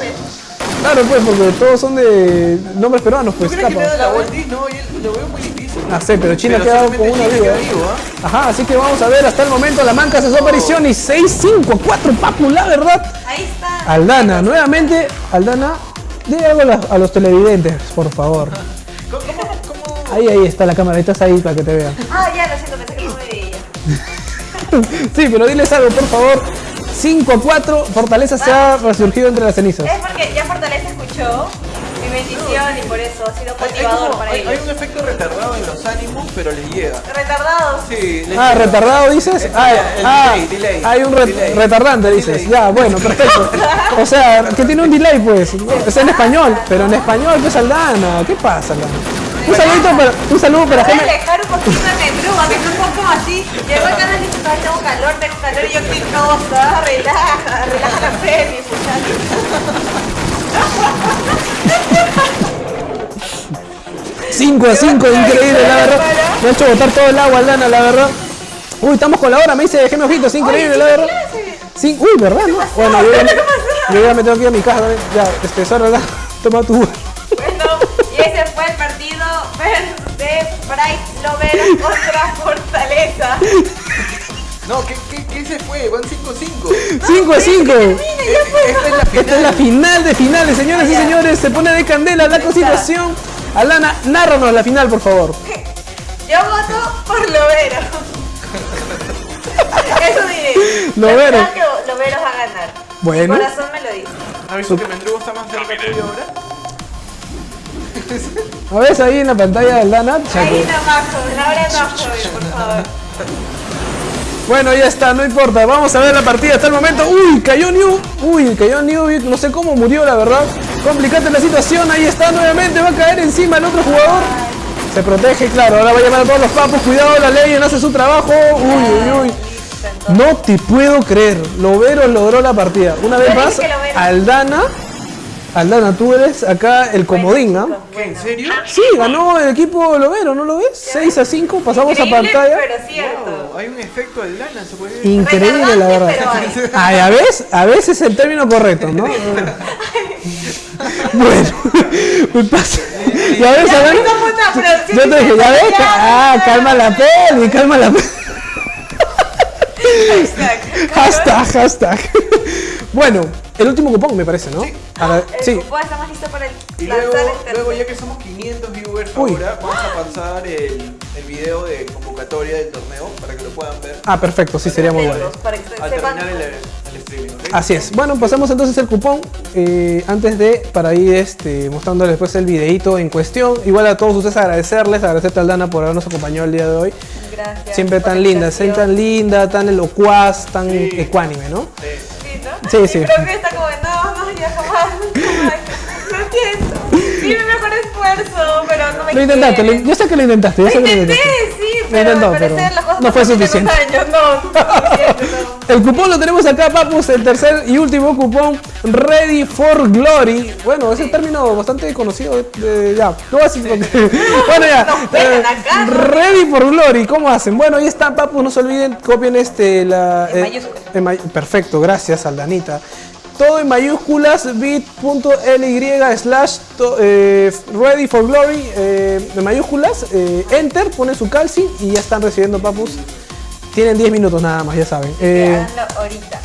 Claro, pues, porque todos son de nombres peruanos, ¿Tú pues crees que le da escapa. la vuelta? No, yo lo veo muy difícil. Ah, sé, pero China ha quedado con una vida. ¿ah? Ajá, así que vamos a ver hasta el momento la manca hace su aparición y 6-5, 4 Papu, la verdad. Ahí está. Aldana, nuevamente, Aldana, dile algo a, los televidentes, por favor. ¿Cómo, cómo, cómo? Ahí, ahí está la cámara, estás ahí para que te vean. Ah, ya, lo siento, pensé que no me veía. Sí, pero diles algo, por favor. 5 a 4, Fortaleza se ha resurgido entre las cenizas. Es porque ya Fortaleza escuchó mi bendición y por eso ha sido Hay, hay motivador como- para hay- ellos. hay un efecto retardado en los ánimos, pero les llega. Retardados. Sí, les Ah, llega. retardado dices. El- Ah, el ah, delay, delay. hay un re- Delay. retardante dices. Delay. Ya, bueno, perfecto. O sea, que tiene un delay pues. Es en español, pero en español pues Aldana. ¿Qué pasa, Aldana? Un saludito para, un saludo para Voy a alejar un poquito de Mendruga, que es un poco así. Llegó acá y dice, "Ay, tengo calor, tengo calor, y yo, qué cosa, relaja, relaja la fe, muchachos. 5 a 5, increíble, la verdad. Me ha hecho botar todo el agua, Aldana, la verdad. Uy, estamos con la hora, me dice Geme Ojitos, increíble, la verdad. Sí, uy, ¿verdad? no? Bueno, yo ya, yo ya me tengo que ir a mi casa también. Ya, Sara, da, toma tu. Y ese fue el partido de Bright Lovera contra Fortaleza. No, ¿qué, qué, qué se fue? Van 5-5. 5 a 5. Esta es la final. Esta es la final de finales, señores y señores. Se pone de candela la situación. Alana, nárranos la final, por favor. Yo voto por Lovero. Eso diré. Lovero. Yo creo que Lovero va a ganar. Bueno. Mi corazón me lo dice. ¿Has visto que Mendrugo está más cerca tuyo ahora? A ver, ahí en la pantalla de Aldana. ya Ahí. Ahora no, joven, por favor. Bueno, ya está, no importa. Vamos a ver la partida hasta el momento. Uy, cayó New. Uy, cayó New. No sé cómo murió, la verdad. Complicante la situación. Ahí está nuevamente. Va a caer encima el otro jugador. Se protege, claro. Ahora va a llamar a todos los papos. Cuidado, la ley no hace su trabajo. Uy, uy, uy. No te puedo creer. Lovero logró la partida. Una vez más. Aldana. Aldana, tú eres acá el comodín. ¿Qué? ¿En serio? Sí, ganó el equipo Lovero, ¿no lo ves? 6 a 5, pasamos a pantalla. pero cierto. Hay un efecto de lana, se puede ver. Increíble, la verdad. Ay, a veces, a veces es el término correcto, ¿no? bueno, me pasa. Ya ves, Ya a ver. Yo te dije, ya ves, ah, calma la peli, calma la peli. Hashtag. Hashtag, hashtag. Bueno, el último cupón me parece, ¿no? Para- El sí. cupón está más listo para el Y luego, el luego ya que somos 500 viewers Uy. ahora, vamos a pasar el, el video de convocatoria del torneo para que lo puedan ver Ah, perfecto, sí, sería muy bueno. Para que se- al sepan. terminar el, el streaming, ¿ok? Así es. Bueno, pasamos entonces el cupón. eh, antes de, para ir este, mostrándoles después el videito en cuestión. Igual a todos ustedes agradecerles, agradecerte a Aldana por habernos acompañado el día de hoy. Gracias. Siempre tan linda, siempre tan linda, tan elocuaz, tan Sí. ecuánime, ¿no? Sí. Sí, ¿no? Sí, sí. creo que está como, no, no, ya jamás. Lo siento. Sí, mi mejor esfuerzo, pero no me Lo intentaste, lo- yo sé que lo intentaste, yo sé Lo que lo intenté, intentaste. sí, Lo pero intentó, pero las cosas no fue suficiente. años, no, no no. El cupón lo tenemos acá, papus, el tercer y último cupón, Ready for Glory. Bueno, ese término bastante conocido. de- ya, no voy a decir porque- Bueno, ya. Eh, acá, ¿no? Ready for Glory, ¿cómo hacen? Bueno, ahí está, papus, no se olviden, copien este, la... En eh, en perfecto, gracias, Aldanita. Todo en mayúsculas, bit.ly slash eh, ready for glory, eh, en mayúsculas, eh, enter, ponen su calci y ya están recibiendo papus. Tienen 10 minutos nada más, ya saben. Eh, ahorita.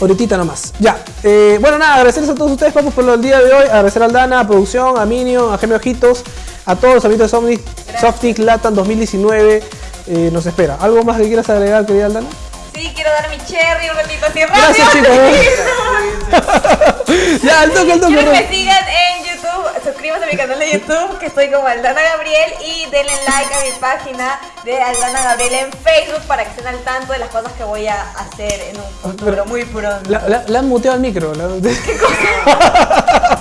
Ahorita nomás. Ya. Eh, bueno, nada, agradecerles a todos ustedes, papus, por el día de hoy. Agradecer a Aldana, a producción, a Minio, a Gemio Ojitos, a todos los amigos de Softic, Softic Latam 2019. Eh, nos espera. ¿Algo más que quieras agregar, querida Aldana? Sí, quiero dar mi cherry un ratito así rápido. Gracias, chicos. ya, al toque, al toque. Quiero que me sigan en YouTube. Se suscríbanse a mi canal de YouTube, que estoy como Aldana Gabriel, y denle like a mi página de Aldana Gabriel en Facebook para que estén al tanto de las cosas que voy a hacer en un futuro muy pronto. La, la- le han muteado el micro. la-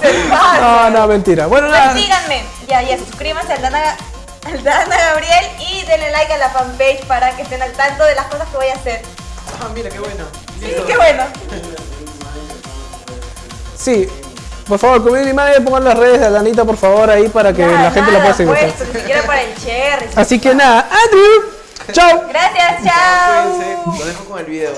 Se pasa. No, no, mentira. Bueno, Pues síganme, ya, ya, suscríbanse a Aldana, Aldana Gabriel y denle like a la fanpage para que estén al tanto de las cosas que voy a hacer. Ah, mira, qué bueno. Sí, qué bueno. Sí, por favor, community manager, eh, pongan las redes de Alanita, por favor, ahí para que la gente la pueda seguir. Pues, ni siquiera para el cherry. Así que nada, Andrew, chao. Gracias, chao. Lo dejo con el video.